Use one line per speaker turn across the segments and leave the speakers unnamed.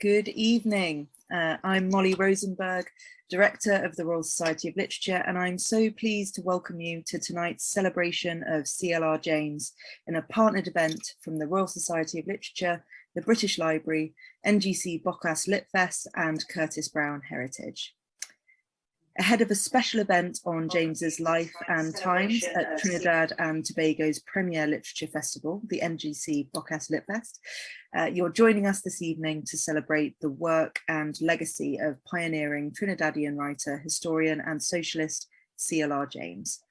Good evening. Uh, I'm Molly Rosenberg, Director of the Royal Society of Literature, and I'm so pleased to welcome you to tonight's celebration of CLR James in a partnered event from the Royal Society of Literature, the British Library, NGC Bocas Litfest and Curtis Brown Heritage ahead of a special event on James's life and times at Trinidad and Tobago's premier literature festival, the NGC Bocas Litfest. Uh, you're joining us this evening to celebrate the work and legacy of pioneering Trinidadian writer, historian and socialist CLR James.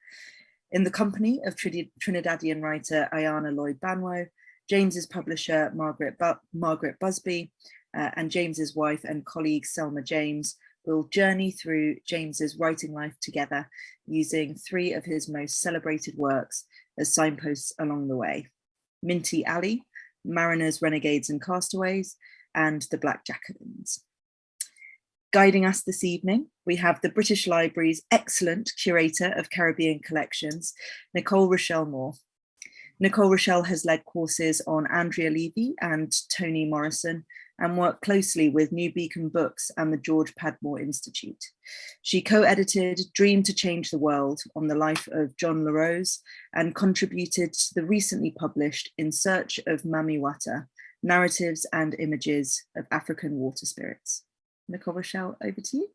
In the company of Trinidadian writer Ayana Lloyd Banwo, James's publisher Margaret, Bu Margaret Busby, uh, and James's wife and colleague Selma James We'll journey through James's writing life together using three of his most celebrated works as signposts along the way. Minty Alley, Mariners, Renegades and Castaways, and The Black Jacobins. Guiding us this evening, we have the British Library's excellent curator of Caribbean collections, Nicole Rochelle Moore. Nicole Rochelle has led courses on Andrea Levy and Toni Morrison, and worked closely with New Beacon Books and the George Padmore Institute. She co-edited Dream to Change the World on the life of John La Rose and contributed to the recently published In Search of Mami Wata, Narratives and Images of African Water Spirits. Nicole Rochelle, over to you.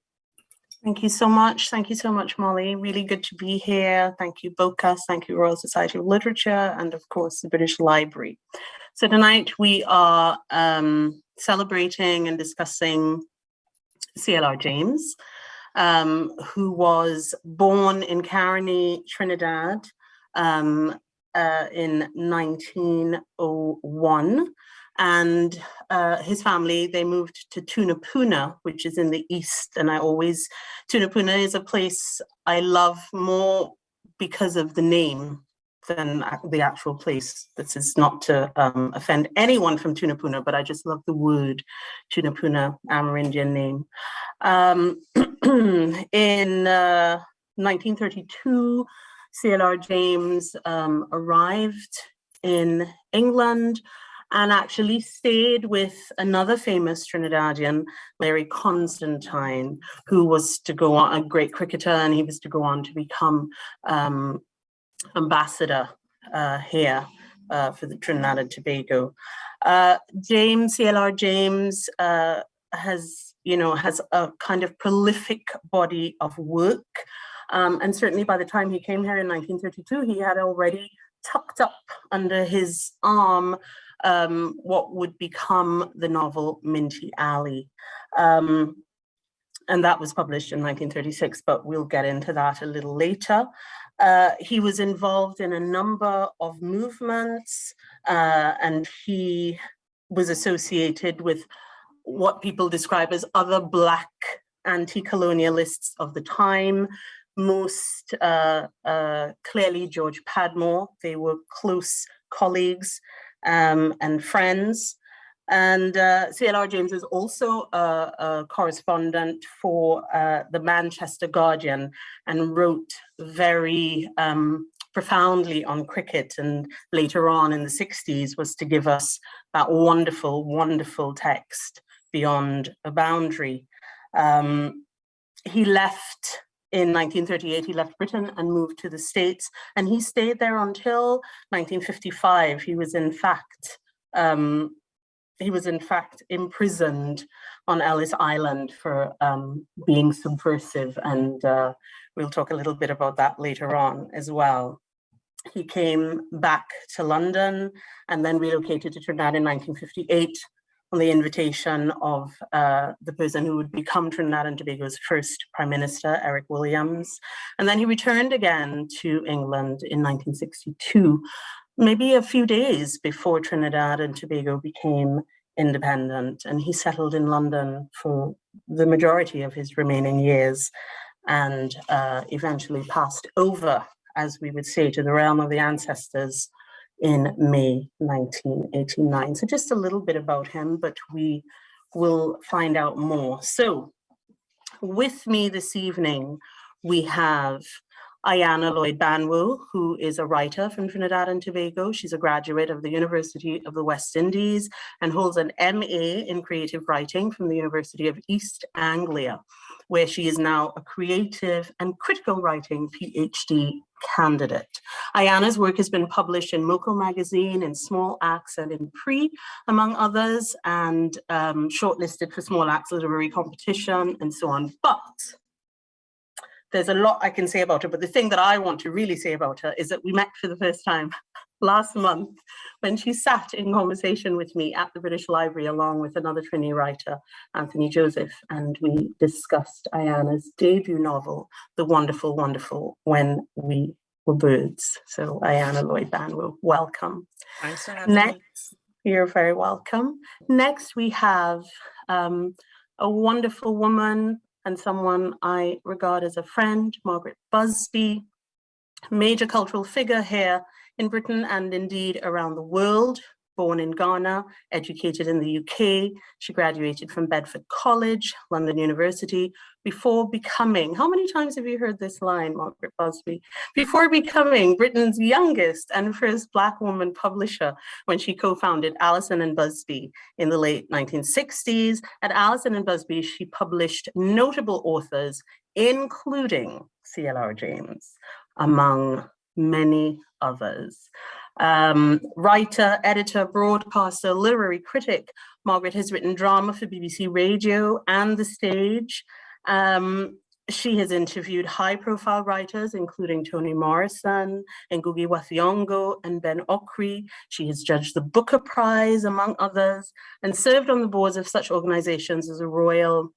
Thank you so much. Thank you so much, Molly. Really good to be here. Thank you, BOCAS. Thank you, Royal Society of Literature, and of course, the British Library. So tonight we are um, celebrating and discussing CLR James, um, who was born in Caroni, Trinidad um, uh, in 1901. And uh, his family, they moved to Tunapuna, which is in the east. And I always, Tunapuna is a place I love more because of the name than the actual place. This is not to um, offend anyone from Tunapuna, but I just love the word Tunapuna, Amerindian name. Um, in uh, 1932, CLR James um, arrived in England and actually stayed with another famous Trinidadian, Learie Constantine, who was to go on, a great cricketer, and he was to go on to become um, ambassador uh, here uh, for the Trinidad and Tobago. Uh, James, CLR James, uh, has, you know, has a kind of prolific body of work. Um, and certainly by the time he came here in 1932, he had already tucked up under his arm um, what would become the novel Minty Alley. Um, and that was published in 1936, but we'll get into that a little later. Uh, he was involved in a number of movements uh, and he was associated with what people describe as other black anti-colonialists of the time, most uh, uh clearly George Padmore. They were close colleagues um, and friends. And uh, CLR James is also a, a correspondent for uh, the Manchester Guardian and wrote very um, profoundly on cricket and later on in the 60s was to give us that wonderful, wonderful text beyond a boundary. Um, he left in 1938, he left Britain and moved to the States, and he stayed there until 1955. He was in fact um, he was in fact imprisoned on Ellis Island for um, being subversive and uh, we'll talk a little bit about that later on as well. He came back to London and then relocated to Trinidad in 1958 on the invitation of uh, the person who would become Trinidad and Tobago's first Prime Minister, Eric Williams. And then he returned again to England in 1962 maybe a few days before Trinidad and Tobago became independent and he settled in London for the majority of his remaining years and uh, eventually passed over, as we would say, to the realm of the ancestors in May 1989. So just a little bit about him, but we will find out more. So with me this evening, we have Ayana Lloyd Banwo, who is a writer from Trinidad and Tobago. She's a graduate of the University of the West Indies and holds an MA in creative writing from the University of East Anglia, where she is now a creative and critical writing PhD candidate. Ayana's work has been published in Moko magazine, in Small Axe and in PREE, among others, and um, shortlisted for Small Axe Literary Competition and so on. But there's a lot I can say about her, but the thing that I want to really say about her is that we met for the first time last month when she sat in conversation with me at the British Library along with another Trini writer, Anthony Joseph, and we discussed Ayana's debut novel, The Wonderful, Wonderful When We Were Birds. So Ayana Lloyd Banwo, welcome.
Thanks for having
Next,
me.
you're very welcome. Next, we have um, a wonderful woman and someone I regard as a friend, Margaret Busby, major cultural figure here in Britain and indeed around the world, born in Ghana, educated in the UK. She graduated from Bedford College, London University, before becoming, how many times have you heard this line, Margaret Busby? Before becoming Britain's youngest and first Black woman publisher when she co-founded Allison and Busby in the late 1960s. At Allison and Busby, she published notable authors, including CLR James, among many others. Um, writer, editor, broadcaster, literary critic, Margaret has written drama for BBC Radio and the stage. Um, she has interviewed high profile writers, including Toni Morrison, Ngugi wa Thiong'o, and Ben Okri. She has judged the Booker Prize, among others, and served on the boards of such organizations as the Royal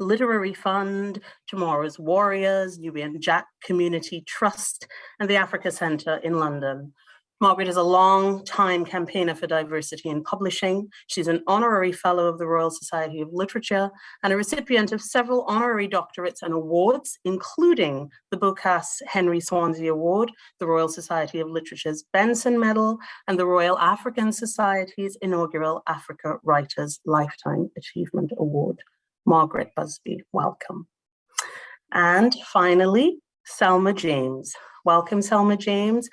Literary Fund, Tomorrow's Warriors, Nubian Jak Community Trust, and the Africa Centre in London. Margaret is a long time campaigner for diversity in publishing. She's an honorary fellow of the Royal Society of Literature and a recipient of several honorary doctorates and awards, including the Bocas Henry Swanzy Award, the Royal Society of Literature's Benson Medal, and the Royal African Society's inaugural Africa Writers Lifetime Achievement Award. Margaret Busby, welcome. And finally, Selma James. Welcome, Selma James.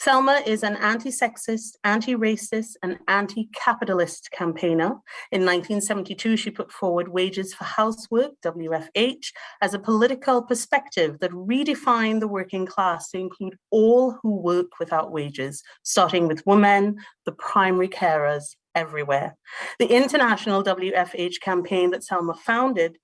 Selma is an anti-sexist, anti-racist, and anti-capitalist campaigner. In 1972, she put forward Wages for Housework, WFH, as a political perspective that redefined the working class to include all who work without wages, starting with women, the primary carers, everywhere. The international WFH campaign that Selma founded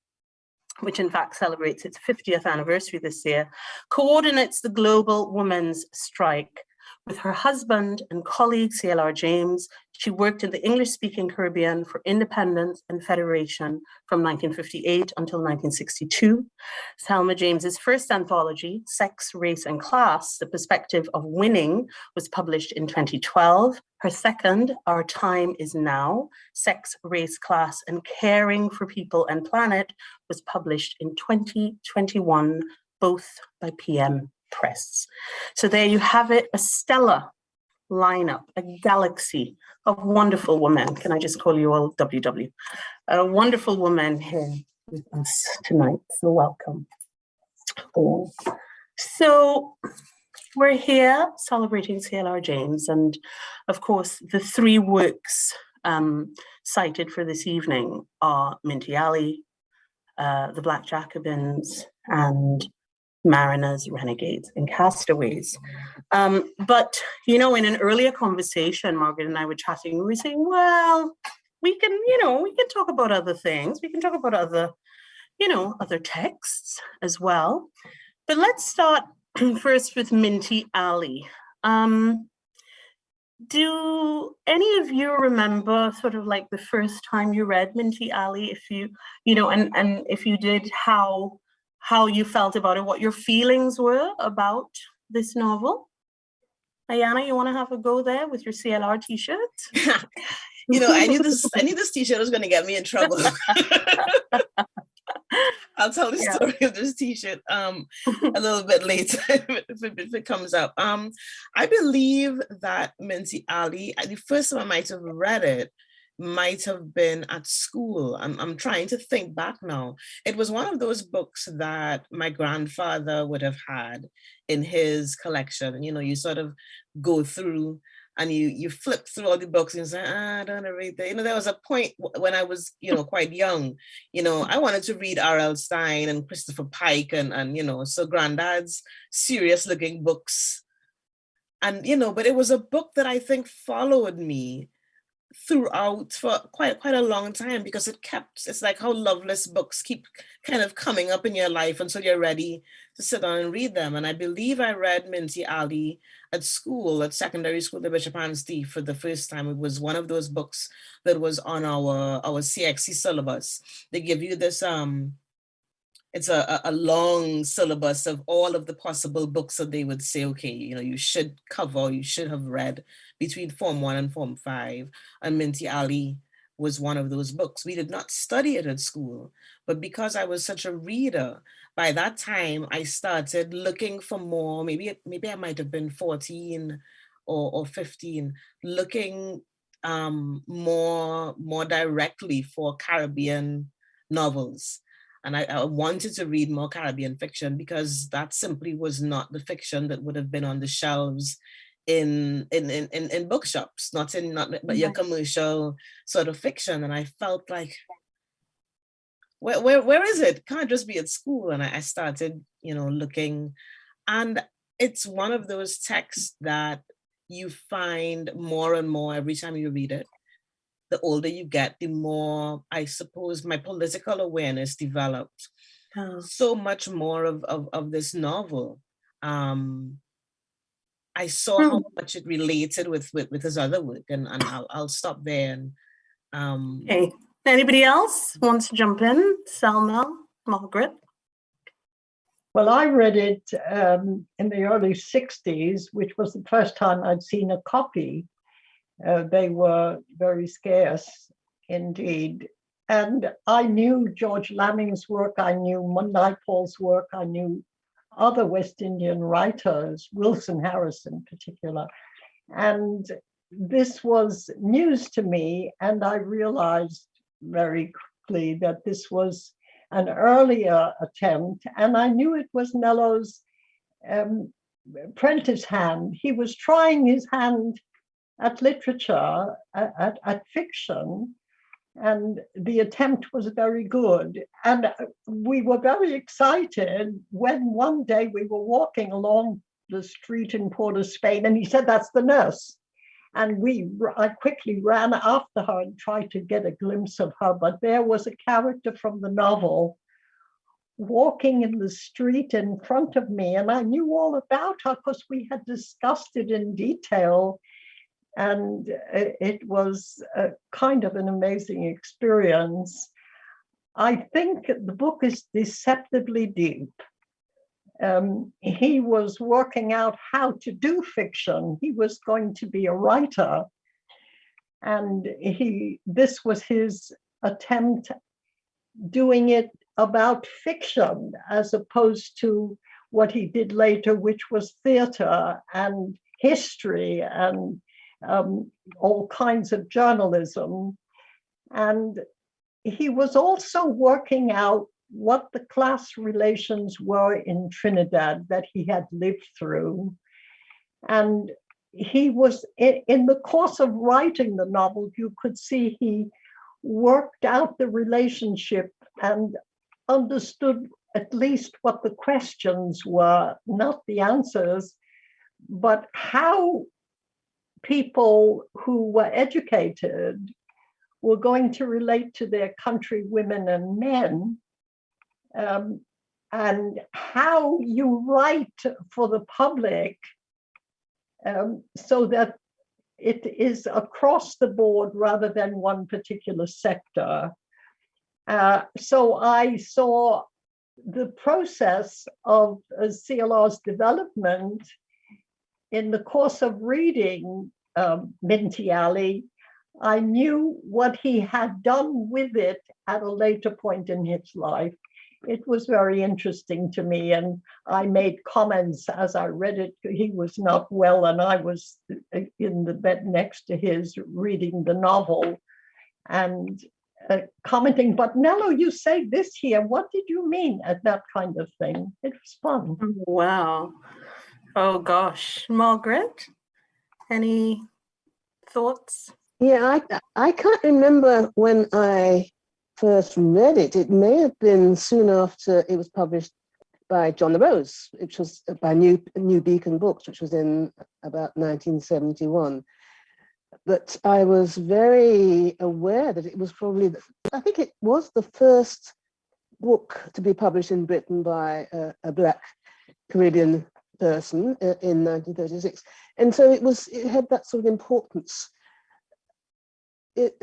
which in fact celebrates its 50th anniversary this year, coordinates the global women's strike with her husband and colleague, CLR James, she worked in the English-speaking Caribbean for independence and federation from 1958 until 1962. Selma James's first anthology, Sex, Race and Class, The Perspective of Winning, was published in 2012. Her second, Our Time is Now, Sex, Race, Class and Caring for People and Planet, was published in 2021, both by PM press. So there you have it, a stellar lineup, a galaxy of wonderful women. Can I just call you all WW? A wonderful woman here with us tonight, so welcome. So we're here celebrating CLR James and of course the three works um, cited for this evening are Minty Alley, uh, The Black Jacobins and mariners, renegades, and castaways. Um, but, you know, in an earlier conversation, Margaret and I were chatting, we were saying, well, we can, you know, we can talk about other things. We can talk about other, you know, other texts as well. But let's start first with Minty Alley. Um, do any of you remember sort of like the first time you read Minty Alley? If you, you know, and, and if you did, how how you felt about it, what your feelings were about this novel. Ayana, you want to have a go there with your CLR t-shirt?
you know, I knew this. I knew this t-shirt was going to get me in trouble. I'll tell the yeah. story of this t-shirt um, a little bit later if, it, if, it, comes up. Um, I believe that Minty Alley, the first time I might have read it, might have been at school. I'm, I'm trying to think back now. It was one of those books that my grandfather would have had in his collection. You know, you sort of go through and you you flip through all the books and say, ah, I don't want to read that. You know, there was a point when I was, you know, quite young, you know, I wanted to read R.L. Stine and Christopher Pike and, and, you know, so granddad's serious looking books. And, you know, but it was a book that I think followed me throughout for quite quite a long time because it kept it's like how loveless books keep kind of coming up in your life until you're ready to sit down and read them. And i believe i read minty alley at school at secondary school the bishop anstey for the first time. It was one of those books that was on our our cxc syllabus. They give you this um it's a, a long syllabus of all of the possible books that they would say, okay, you know, you should cover, you should have read between Form 1 and Form 5. And Minty Alley was one of those books. We did not study it at school, but because I was such a reader, by that time I started looking for more, maybe, maybe I might have been 14 or, or 15, looking um, more, more directly for Caribbean novels and I, I, wanted to read more Caribbean fiction because that simply was not the fiction that would have been on the shelves in in in, in, bookshops, not in not but your commercial sort of fiction. And I felt like, where where where is it? Can't just be at school. And I, I started, you know, looking, and it's one of those texts that you find more and more every time you read it the older you get, the more, I suppose, my political awareness developed. Oh. So much more of, of, of this novel. Um, I saw how hmm. much it related with, with, with his other work and, and I'll, I'll stop there. And, um,
okay. Anybody else wants to jump in? Selma, Margaret?
Well, I read it um, in the early 60s, which was the first time I'd seen a copy. Uh, they were very scarce indeed. And I knew George Lamming's work, I knew Naipaul's work, I knew other West Indian writers, Wilson Harris in particular. And this was news to me, and I realized very quickly that this was an earlier attempt, and I knew it was Nello's um, hand. He was trying his hand at literature, at, at, fiction, and the attempt was very good. And uh, we were very excited when one day we were walking along the street in Port of Spain, and he said, that's the nurse. And we, I quickly ran after her and tried to get a glimpse of her, but there was a character from the novel walking in the street in front of me, and I knew all about her because we had discussed it in detail and it was a kind of an amazing experience. I think the book is deceptively deep. Um, he was working out how to do fiction. He was going to be a writer. And he this was his attempt doing it about fiction as opposed to what he did later, which was theater and history and um, all kinds of journalism. And he was also working out what the class relations were in Trinidad that he had lived through. And he was, in the course of writing the novel, you could see he worked out the relationship and understood at least what the questions were, not the answers, but how people who were educated were going to relate to their country women and men um, and how you write for the public um, so that it is across the board rather than one particular sector. Uh, so I saw the process of uh, CLR's development in the course of reading um, Minty Alley, I knew what he had done with it at a later point in his life. It was very interesting to me, and I made comments as I read it. He was not well, and I was in the bed next to his reading the novel. and uh, commenting, but Nello, you say this here, what did you mean at that kind of thing? It was fun.
Wow. Oh gosh, Margaret, any thoughts?
Yeah, I, I can't remember when I first read it. It may have been soon after it was published by John La Rose, which was by New, New Beacon Books, which was in about 1971. But I was very aware that it was probably, the, I think it was the first book to be published in Britain by a, a Black Caribbean person uh, in 1936. And so it was, it had that sort of importance it,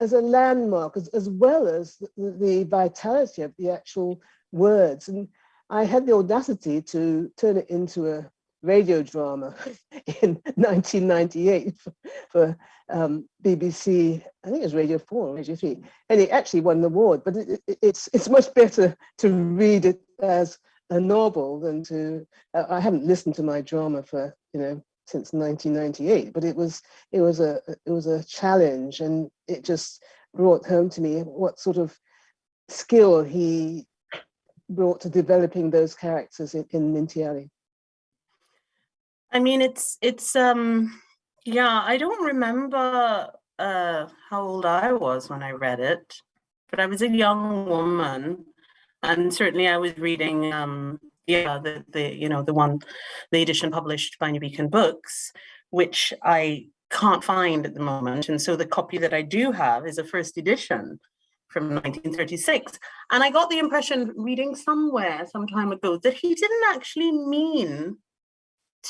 as a landmark, as, as well as the, the vitality of the actual words. And I had the audacity to turn it into a radio drama in 1998 for, for um, BBC, I think it was Radio 4 or Radio 3, and it actually won the award, but it, it, it's, it's much better to read it as a novel than to, uh, I haven't listened to my drama for, you know, since 1998, but it was, it was a, it was a challenge and it just brought home to me what sort of skill he brought to developing those characters in, in Minty.
I mean, it's, it's, um, yeah, I don't remember uh, how old I was when I read it, but I was a young woman and certainly I was reading, um, yeah, the, the, you know, the one, the edition published by New Beacon Books, which I can't find at the moment. And so the copy that I do have is a first edition from 1936. And I got the impression reading somewhere some time ago that he didn't actually mean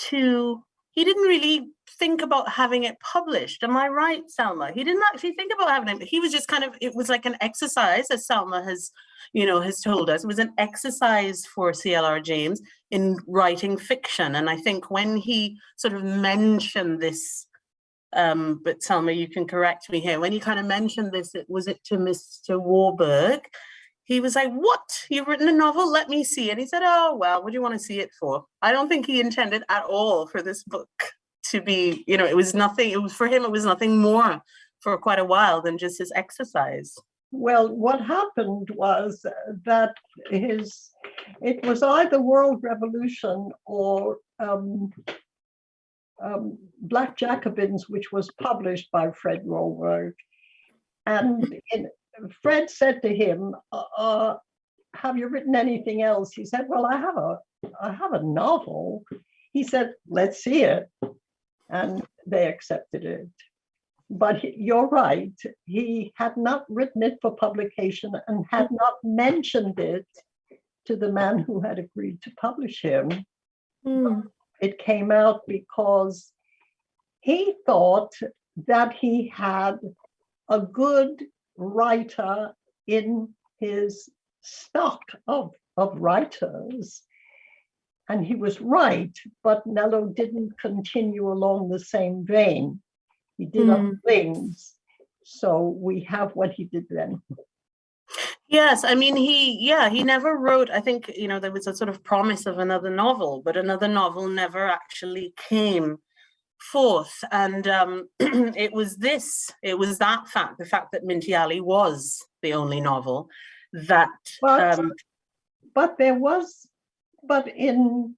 to, he didn't really think about having it published. Am I right, Selma? He didn't actually think about having it. He was just kind of, it was like an exercise, as Selma has, you know, has told us. It was an exercise for CLR James in writing fiction. And I think when he sort of mentioned this, um, but Selma, you can correct me here, when he kind of mentioned this, it was it to Mr. Warburg, he was like, what? You've written a novel? Let me see. And he said, oh, well, what do you want to see it for? I don't think he intended at all for this book to be, you know, it was nothing, it was for him, it was nothing more for quite a while than just his exercise.
Well, what happened was that his, it was either World Revolution or um, um, Black Jacobins, which was published by Fred Warburg. And in, Fred said to him, uh, uh, have you written anything else? He said, well, I have a, I have a novel. He said, let's see it. And they accepted it. But he, you're right, he had not written it for publication and had not mentioned it to the man who had agreed to publish him.
Mm.
It came out because he thought that he had a good writer in his stock of, of writers. And he was right, but Nello didn't continue along the same vein. He did mm. other things. So we have what he did then.
Yes, I mean, he, yeah, he never wrote, I think, you know, there was a sort of promise of another novel, but another novel never actually came forth and um, it was this it was that fact the fact that Minty Alley was the only novel that
but,
um,
but there was but in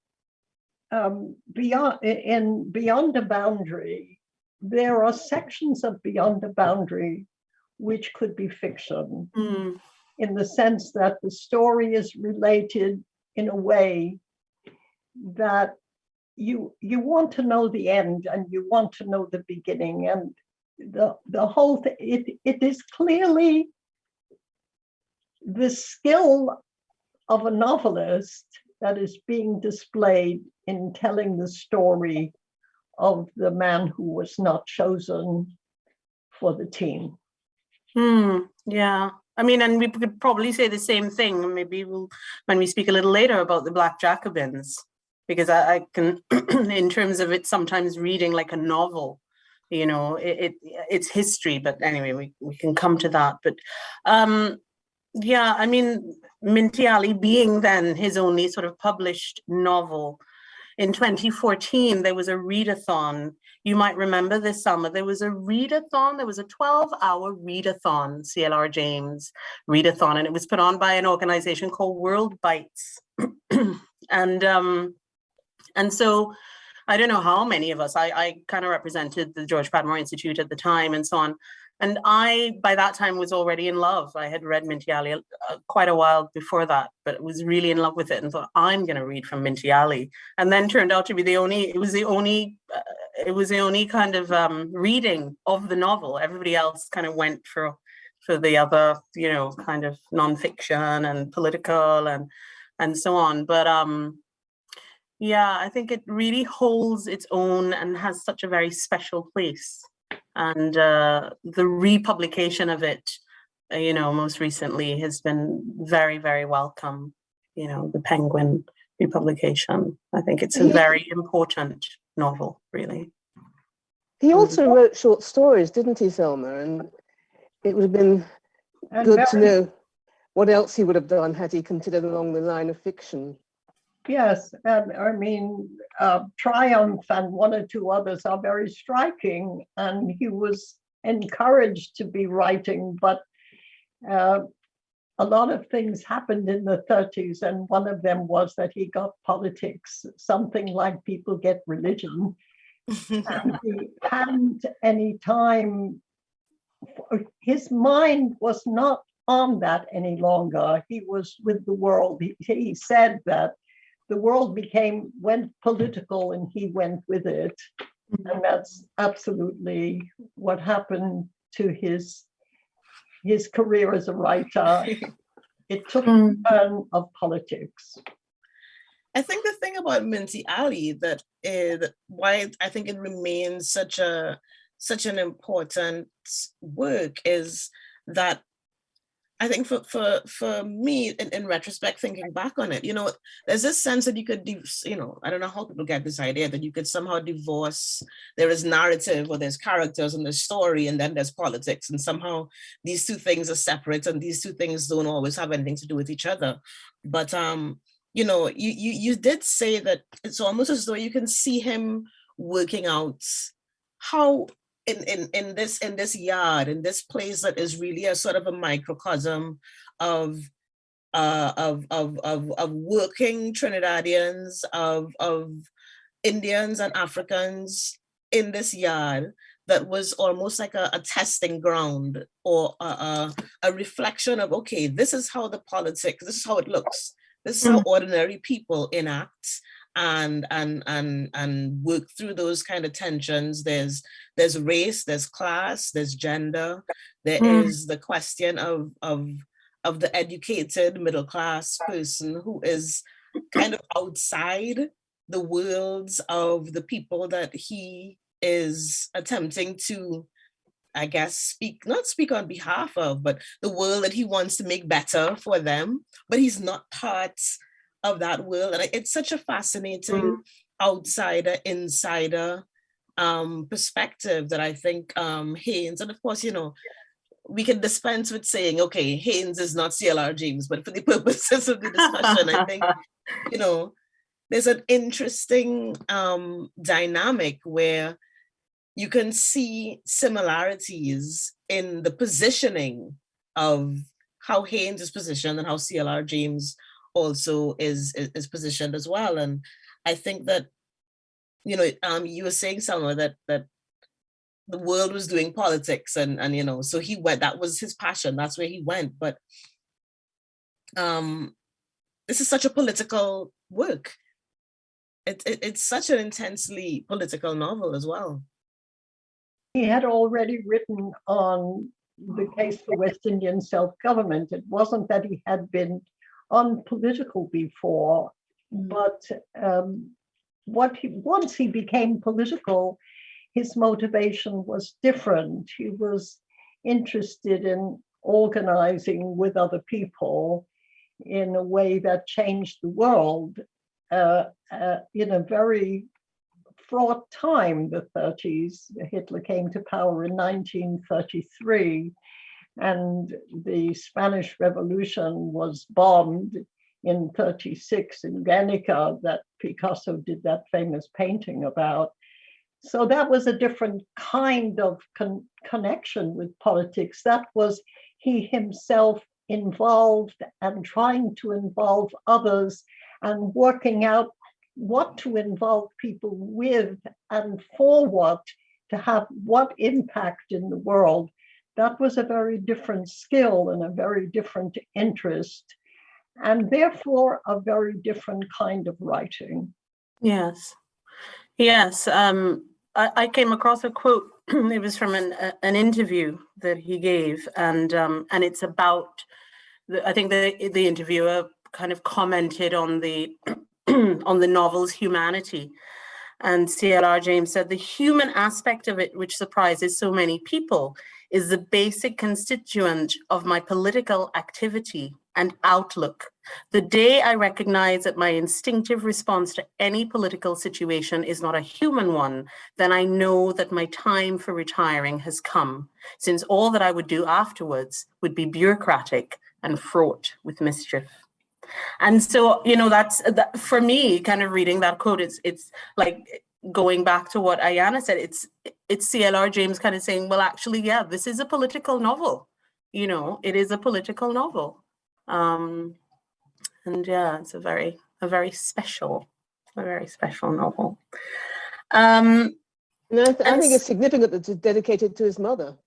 um, beyond in beyond the boundary there are sections of beyond the boundary which could be fiction
mm.
in the sense that the story is related in a way that you you want to know the end and you want to know the beginning and the the whole thing it it is clearly the skill of a novelist that is being displayed in telling the story of the man who was not chosen for the team.
Hmm, yeah, I mean, and we could probably say the same thing. Maybe we'll, when we speak a little later about the Black Jacobins, because I, I can, in terms of it, sometimes reading like a novel, you know, it, it it's history. But anyway, we we can come to that. But um, yeah, I mean, Minty Alley being then his only sort of published novel, in 2014, there was a readathon. You might remember this summer, there was a readathon, there was a 12-hour readathon, CLR James readathon, and it was put on by an organization called World Bites. and um, and so I don't know how many of us, I, I kind of represented the George Padmore Institute at the time and so on. And I, by that time, was already in love. I had read Minty uh, quite a while before that, but was really in love with it and thought, I'm going to read from Minty. And then turned out to be the only, it was the only, uh, it was the only kind of um, reading of the novel. Everybody else kind of went for, for the other, you know, kind of nonfiction and political and, and so on. But um, yeah, I think it really holds its own and has such a very special place and uh, the republication of it, uh, you know, most recently has been very, very welcome. You know, the Penguin republication. I think it's a very important novel, really.
He also wrote short stories, didn't he, Selma? And it would have been
And
good to know what else he would have done had he considered along the line of fiction.
Yes, and I mean, uh, Triumph and one or two others are very striking, and he was encouraged to be writing, but uh, a lot of things happened in the 30s, and one of them was that he got politics, something like people get religion. and he hadn't any time, for- his mind was not on that any longer. He was with the world. He, he said that the world became, went political and he went with it. Mm-hmm. And that's absolutely what happened to his, his career as a writer. It took mm. a turn of politics.
I think the thing about Minty Alley that is why I think it remains such a such an important work is that I think for for for me in, in retrospect thinking back on it you know there's this sense that you could you know I don't know how people get this idea that you could somehow divorce there is narrative or there's characters and there's story and then there's politics and somehow these two things are separate and these two things don't always have anything to do with each other. But um you know, you, you you did say that it's almost as though you can see him working out how in, in, in this in this yard, in this place that is really a sort of a microcosm of uh, of, of, of, of working Trinidadians, of, of Indians and Africans in this yard that was almost like a, a testing ground or a, a, a reflection of, okay, this is how the politics, this is how it looks. This is how ordinary people enact and and and and work through those kind of tensions. There's there's race, there's class, there's gender. There
Mm.
is the question of of of the educated middle class person who is kind of outside the worlds of the people that he is attempting to I guess speak, not speak on behalf of, but the world that he wants to make better for them, but he's not part of that world. And it's such a fascinating outsider, insider um, perspective that I think um, Haynes, and of course, you know, we can dispense with saying, okay, Haynes is not CLR James, but for the purposes of the discussion, I think, you know, there's an interesting um, dynamic where you can see similarities in the positioning of how Haynes is positioned and how CLR James also is, is, is positioned as well. And I think that, you know, um, you were saying somewhere that that the world was doing politics and and you know, so he went, that was his passion, that's where he went. But um this is such a political work. It, it, it's such an intensely political novel as well.
He had already written on the case for West Indian self-government. It wasn't that he had been unpolitical before, but um, what he, once he became political, his motivation was different. He was interested in organizing with other people in a way that changed the world uh, uh, in a very fraught time, the 30s. Hitler came to power in 1933 and the Spanish Revolution was bombed. in 36 in Guernica that Picasso did that famous painting about. So that was a different kind of con connection with politics. That was he himself involved and trying to involve others and working out what to involve people with and for what to have what impact in the world. That was a very different skill and a very different interest and therefore a very different kind of writing.
Yes. Yes. Um, I, I came across a quote. it was from an, a, an interview that he gave, and um, and it's about. The, I think the the interviewer kind of commented on the on the novel's humanity, and CLR James said the human aspect of it, which surprises so many people, is the basic constituent of my political activity and outlook. The day I recognize that my instinctive response to any political situation is not a human one, then I know that my time for retiring has come, since all that I would do afterwards would be bureaucratic and fraught with mischief. And so, you know, that's that, for me, kind of reading that quote, it's, it's like going back to what Ayana said, it's, it's CLR James kind of saying, well, actually, yeah, this is a political novel. You know, it is a political novel. Um, and yeah, it's a very, a very special, a very special novel. Um,
And I, th I think it's significant that it's dedicated to his mother.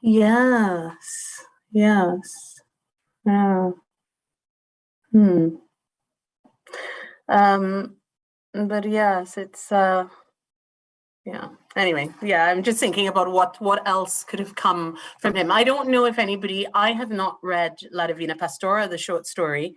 yes, yes, yeah. Hmm. Um, but yes, it's, uh, yeah, anyway, yeah, I'm just thinking about what, what else could have come from him. I don't know if anybody, I have not read La Divina Pastora, the short story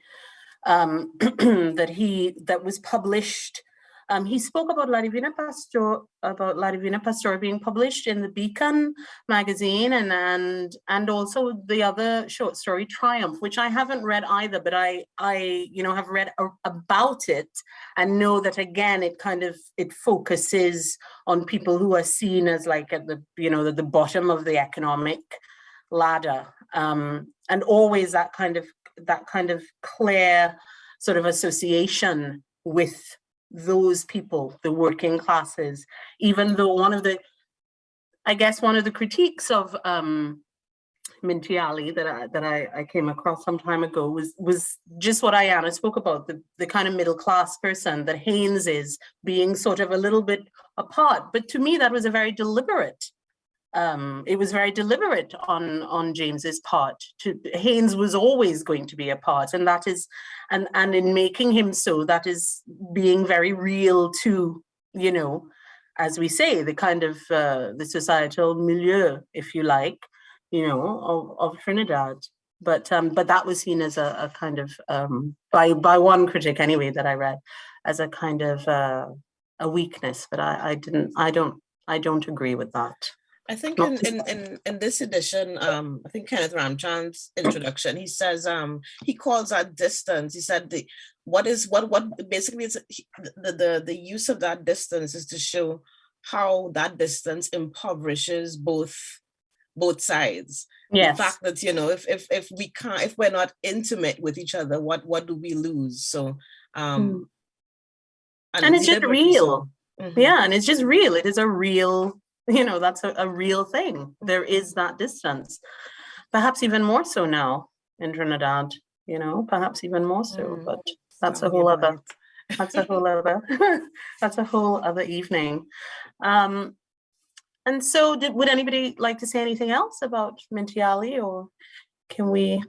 um, that he, that was published. Um, he spoke about La Divina Pastor, about La Divina Pastora being published in the Beacon magazine and, and, and also the other short story Triumph, which I haven't read either, but I, I, you know, have read a, about it and know that again, it kind of, it focuses on people who are seen as like at the, you know, the, the bottom of the economic ladder. Um, and always that kind of, that kind of clear sort of association with those people, the working classes, even though one of the, I guess one of the critiques of um, Minty Alley that I, that I, I came across some time ago was was just what Ayana spoke about, the, the kind of middle class person that Haynes is being sort of a little bit apart. But to me, that was a very deliberate um, it was very deliberate on on James's part. To, Haynes was always going to be a part, and that is, and and in making him so, that is being very real to you know, as we say, the kind of uh, the societal milieu, if you like, you know, of, of Trinidad. But um, but that was seen as a, a kind of um, by by one critic anyway that I read as a kind of uh, a weakness. But I, I didn't, I don't, I don't agree with that.
I think in, in, in, in this edition, um, I think Kenneth Ramchand's introduction, he says, um, he calls that distance. He said the, what is, what, what, basically he- the, the, the use of that distance is to show how that distance impoverishes both, both sides.
Yes.
The fact that, you know, if, if, if we can't, if we're not intimate with each other, what, what do we lose? So, um.
And it's just
so.
real.
Mhm.
Yeah, and it's just real. It is a real, you know, that's a, a real thing. There is that distance. Perhaps even more so now in Trinidad, you know, perhaps even more so,
Mm,
but that's a whole other, that's a whole other, that's a whole other evening. Um, and so did, would anybody like to say anything else about Minty Alley or can we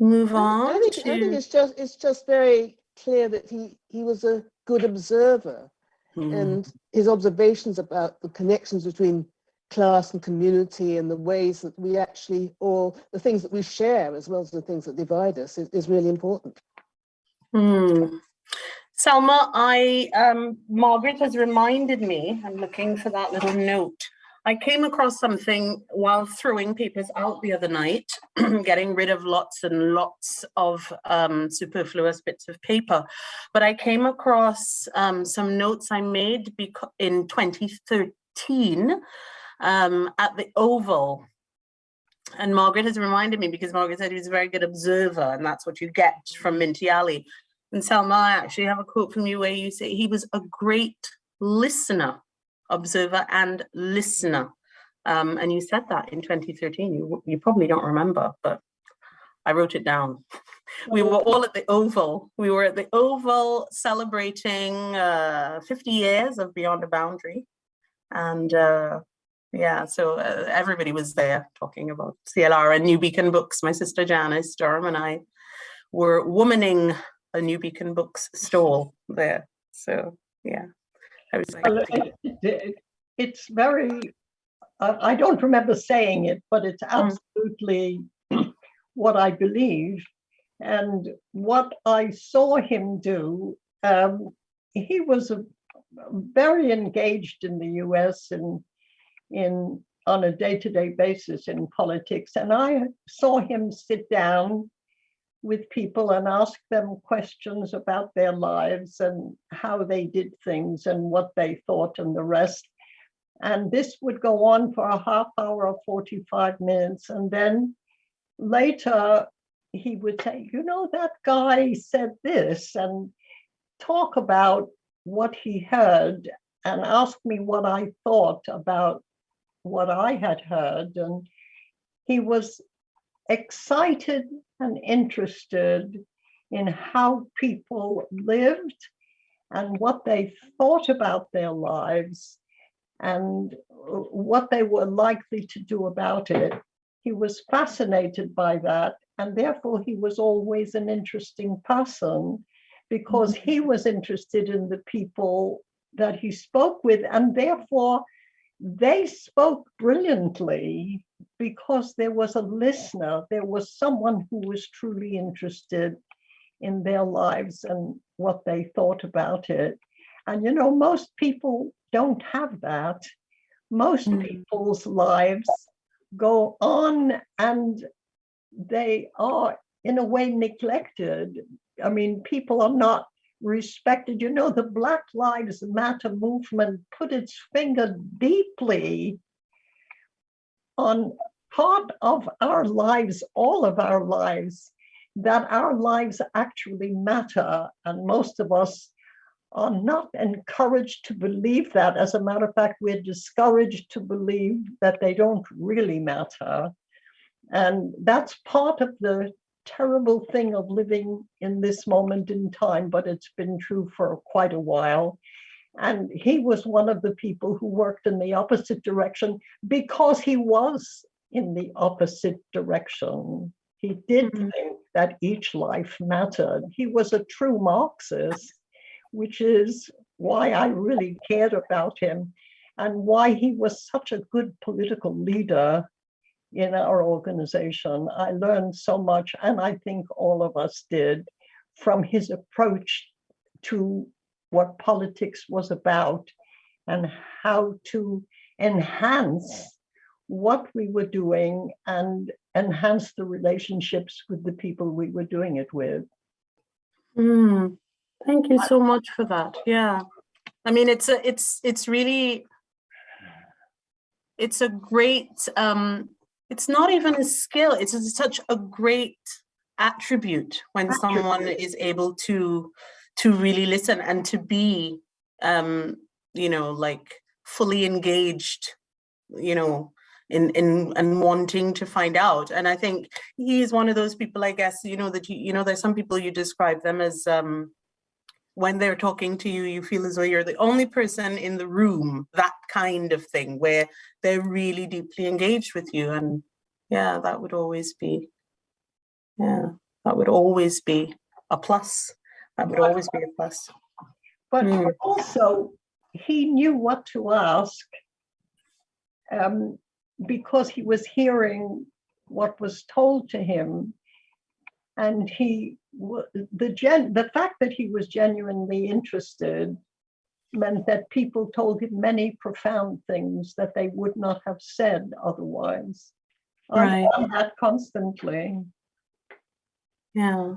move on
I think, I think it's just, it's just very clear that he, he was a good observer
Hmm,
and his observations about the connections between class and community and the ways that we actually, all the things that we share as well as the things that divide us is, is really important.
Hmm. Selma, I, um, Margaret has reminded me, I'm looking for that little note. I came across something while throwing papers out the other night, getting rid of lots and lots of um, superfluous bits of paper. But I came across um, some notes I made in 2013 um, at the Oval. and Margaret has reminded me because Margaret said he was a very good observer and that's what you get from Minty Alley. And Selma, I actually have a quote from you where you say he was a great listener, observer and listener. Um, and you said that in 2013. You, you probably don't remember, but I wrote it down. We were all at the Oval. We were at the Oval celebrating uh, 50 years of Beyond a Boundary. And uh, yeah, so uh, everybody was there talking about CLR and New Beacon Books. My sister Janice Durham and I were womaning a New Beacon Books stall there. So yeah, I was like,
it- it- It's very, I I don't remember saying it, but it's absolutely what I believe. And what I saw him do, um, he was a- very engaged in the US and in, on a day-to-day basis in politics. And I saw him sit down with people and ask them questions about their lives and how they did things and what they thought and the rest. And this would go on for a half hour or 45 minutes. And then later he would say, you know, that guy said this and talk about what he heard and ask me what I thought about what I had heard. And he was excited and interested in how people lived and what they thought about their lives and what they were likely to do about it. He was fascinated by that, and therefore he was always an interesting person because mm-hmm. he was interested in the people that he spoke with, and therefore they spoke brilliantly because there was a listener, there was someone who was truly interested in their lives and what they thought about it. And you know, most people don't have that. Most
Mm.
people's lives go on and they are in a way neglected. I mean, people are not respected. You know, the Black Lives Matter movement put its finger deeply on part of our lives, all of our lives, that our lives actually matter. And most of us are not encouraged to believe that. As a matter of fact, we're discouraged to believe that they don't really matter. And that's part of the terrible thing of living in this moment in time, but it's been true for quite a while. And he was one of the people who worked in the opposite direction because he was in the opposite direction. He did
Mhm.
think that each life mattered. He was a true Marxist, which is why I really cared about him and why he was such a good political leader in our organization. I learned so much, and I think all of us did, from his approach to what politics was about and how to enhance what we were doing and enhance the relationships with the people we were doing it with.
Mm, thank you so much for that. Yeah. I mean, it's a, it's, it's really, it's a great, um, it's not even a skill. It's such a great attribute when someone is able to, to really listen and to be, um, you know, like fully engaged, you know, in, in, and wanting to find out. And I think he is one of those people, I guess, you know, that you, you know, there's some people you describe them as, um, when they're talking to you, you feel as though you're the only person in the room, that kind of thing, where they're really deeply engaged with you. And yeah, that would always be, yeah, that would always be a plus. That would always be a plus.
But
Mm.
also, he knew what to ask um, because he was hearing what was told to him. And he, the gen, the fact that he was genuinely interested meant that people told him many profound things that they would not have said otherwise. I
Right.
found that constantly.
Yeah.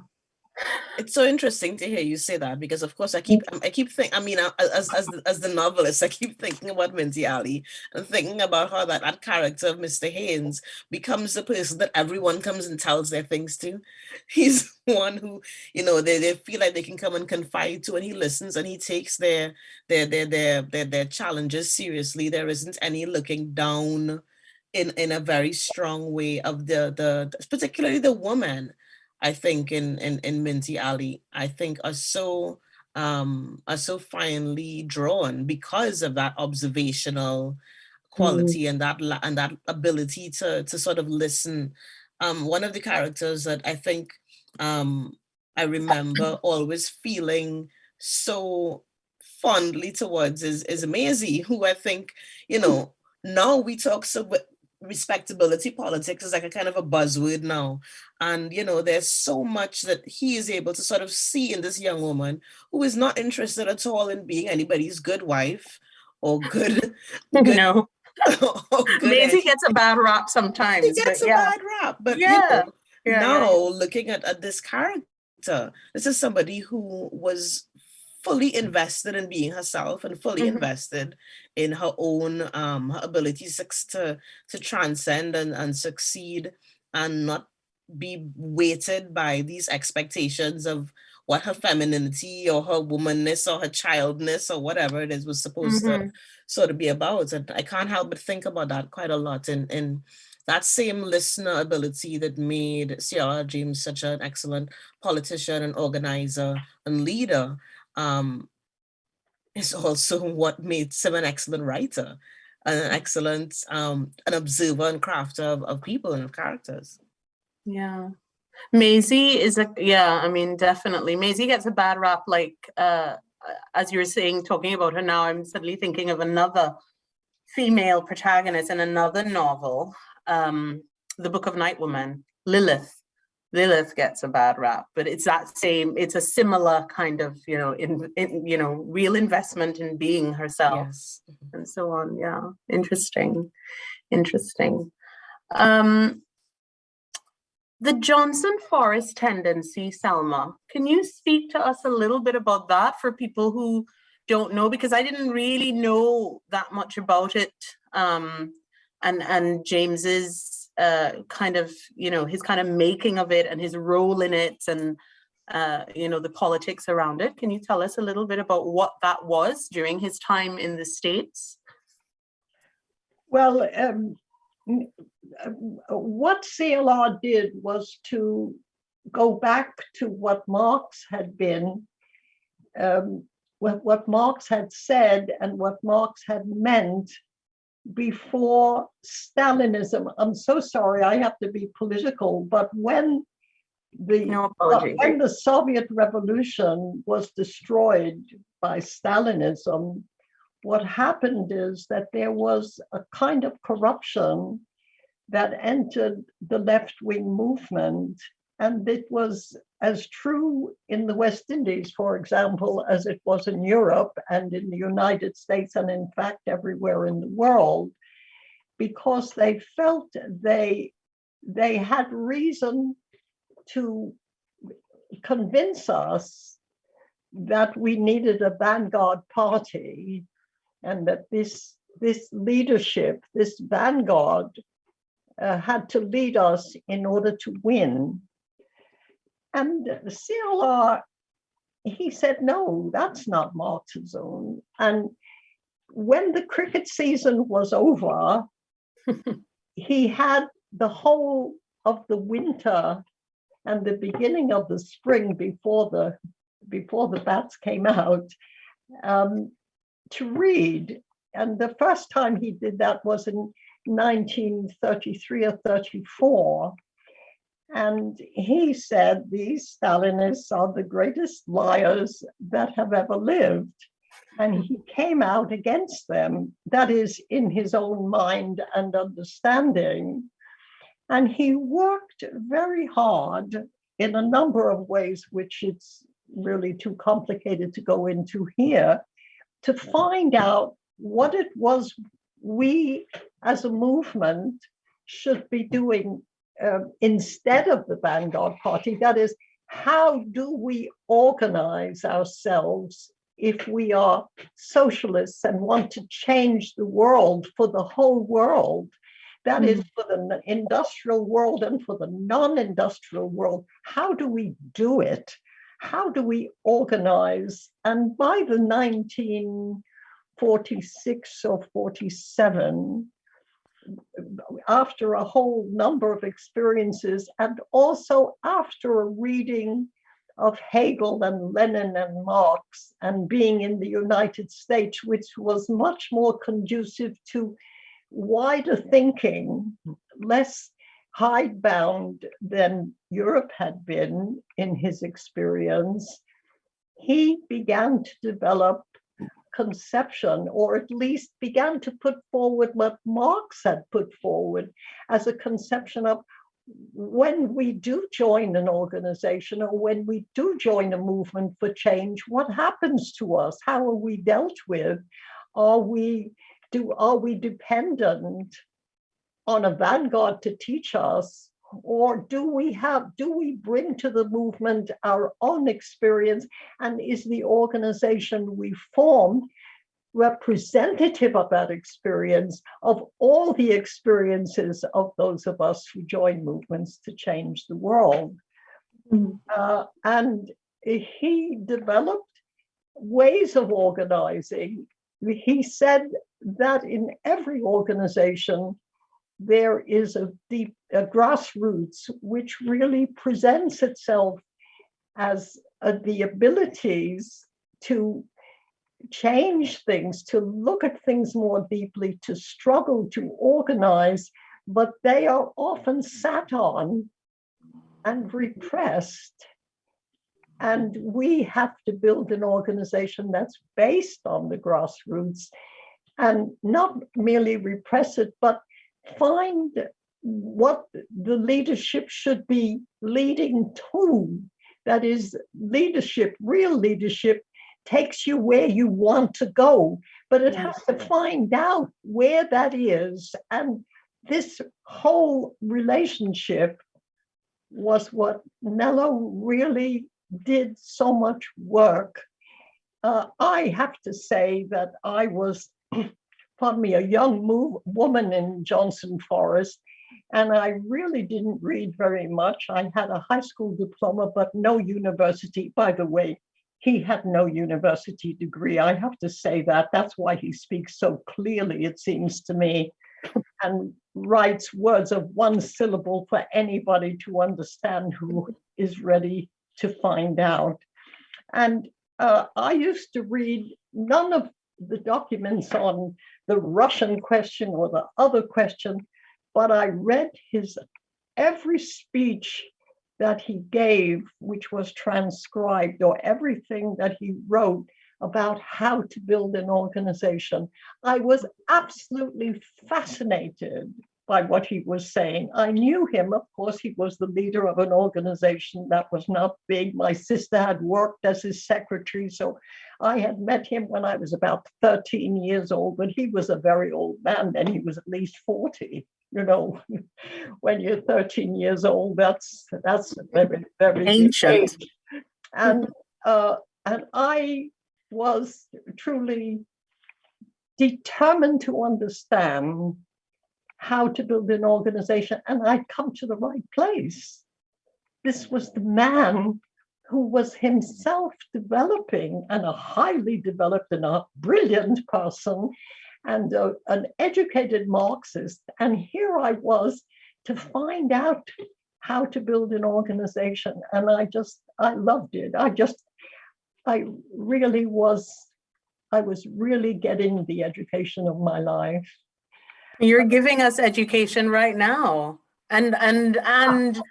It's so interesting to hear you say that because, of course, I keep I keep think. I mean, uh, as as the, as the novelist, I keep thinking about Minty Alley and thinking about how that that character of Mr. Haynes becomes the person that everyone comes and tells their things to. He's one who you know they, they feel like they can come and confide to, and he listens and he takes their their their their their, their challenges seriously. There isn't any looking down in in a very strong way of the the particularly the woman I think in in, in Minty Alley, I think are so um, are so finely drawn because of that observational quality mm. and that and that ability to to sort of listen. Um, one of the characters that I think um, I remember always feeling so fondly towards is is Maisie, who I think you know now we talk so respectability politics is like a kind of a buzzword now. And, you know, there's so much that he is able to sort of see in this young woman who is not interested at all in being anybody's good wife or good. good
no. Maisie gets a bad rap sometimes.
He gets a yeah. bad rap, but yeah. You know, yeah. now looking at, at this character, this is somebody who was fully invested in being herself and fully mm -hmm. invested in her own um, her abilities to, to transcend and, and succeed and not be weighted by these expectations of what her femininity or her womanness or her childness or whatever it is was supposed mm -hmm. to mm-hmm. sort of be about. And I can't help but think about that quite a lot in, in that same listener ability that made CLR James such an excellent politician and organizer and leader um, is also what made him an excellent writer, an excellent, um, an observer and crafter of, of people and of characters.
Yeah. Maisie is a, yeah, I mean, definitely. Maisie gets a bad rap, like, uh, as you were saying, talking about her now, I'm suddenly thinking of another female protagonist in another novel, um, The Book of Night Women, Lilith. Lilith gets a bad rap, but it's that same, it's a similar kind of, you know, in, in you know, real investment in being herself yes. and so on. Yeah, interesting, interesting. Um, the Johnson Forest tendency, Selma, can you speak to us a little bit about that for people who don't know? Because I didn't really know that much about it. Um, and, and James's uh, kind of, you know, his kind of making of it and his role in it and, uh, you know, the politics around it. Can you tell us a little bit about what that was during his time in the States?
Well, um, what CLR did was to go back to what Marx had been, um, what, what Marx had said and what Marx had meant before Stalinism. I'm so sorry, I have to be political, but when the no uh, when the Soviet Revolution was destroyed by Stalinism, what happened is that there was a kind of corruption that entered the left-wing movement and it was as true in the West Indies, for example, as it was in Europe and in the United States, and in fact, everywhere in the world, because they felt they, they had reason to convince us that we needed a vanguard party and that this, this leadership, this vanguard, uh, had to lead us in order to win. And the CLR, he said, no, that's not Marxism. And when the cricket season was over, he had the whole of the winter and the beginning of the spring before the before the bats came out um, to read. And the first time he did that was in 1933 or 34. And he said these Stalinists are the greatest liars that have ever lived. And hmm. he came out against them, that is in his own mind and understanding. And he worked very hard in a number of ways, which it's really too complicated to go into here, to hmm. find out what it was we as a movement should be doing um, instead of the Vanguard Party. That is, how do we organize ourselves if we are socialists and want to change the world for the whole world? That is for the industrial world and for the non-industrial world. How do we do it? How do we organize? And by the 1946 or 47, after a whole number of experiences and also after a reading of Hegel and Lenin and Marx and being in the United States, which was much more conducive to wider thinking, less hidebound than Europe had been in his experience, he began to develop conception, or at least began to put forward what Marx had put forward as a conception of when we do join an organization or when we do join a movement for change, what happens to us? How are we dealt with? Are we do are we dependent on a vanguard to teach us? Or do we have, do we bring to the movement our own experience? And is the organization we form representative of that experience, of all the experiences of those of us who join movements to change the world? Uh, and he developed ways of organizing. He said that in every organization, there is a deep a grassroots which really presents itself as uh, the abilities to change things, to look at things more deeply, to struggle, to organize, but they are often sat on and repressed. And we have to build an organization that's based on the grassroots and not merely repress it, but find what the leadership should be leading to. That is, leadership, real leadership, takes you where you want to go, but it has to find out where that is. And this whole relationship was what Nello really did so much work. Uh, I have to say that I was, pardon me, a young move, woman in Johnson Forest, and I really didn't read very much. I had a high school diploma, but no university. By the way, he had no university degree. I have to say that. That's why he speaks so clearly, it seems to me, and writes words of one syllable for anybody to understand who is ready to find out. And uh, I used to read none of the documents on the Russian question or the other question, but I read his every speech that he gave, which was transcribed, or everything that he wrote about how to build an organization. I was absolutely fascinated by what he was saying. I knew him, of course, he was the leader of an organization that was not big. My sister had worked as his secretary, so I had met him when I was about 13 years old, but he was a very old man, then he was at least 40 you know, when you're 13 years old, that's that's very very
Ancient.
age. And uh, and I was truly determined to understand how to build an organization, and I'd come to the right place. This was the man who was himself developing and a highly developed and a brilliant person and a, an educated Marxist. And here I was to find out how to build an organization. And I just, I loved it. I just, I really was, I was really getting the education of my life.
You're giving us education right now. And and and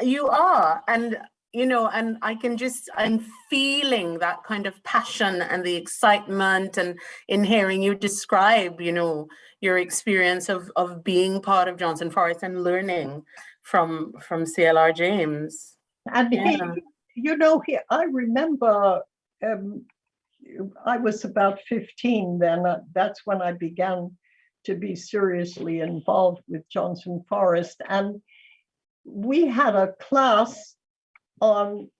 you are. And you know, and I can just I'm feeling that kind of passion and the excitement and in hearing you describe, you know, your experience of of being part of Johnson Forest and learning from from CLR James.
And
Yeah.
he, you know, he, I remember um, I was about 15 then. uh, that's when I began to be seriously involved with Johnson Forest. And we had a class on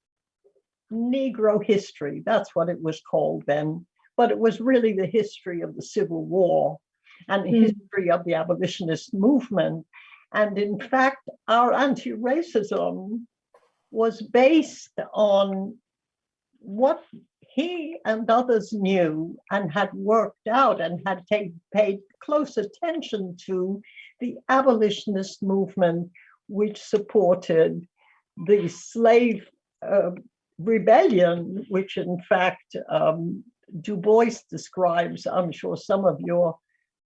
Negro history. That's what it was called then. But it was really the history of the Civil War and the
Mm.
history of the abolitionist movement. And in fact, our anti-racism was based on what he and others knew and had worked out and had take, paid close attention to the abolitionist movement, which supported the slave uh, rebellion, which in fact um, Du Bois describes. I'm sure some of your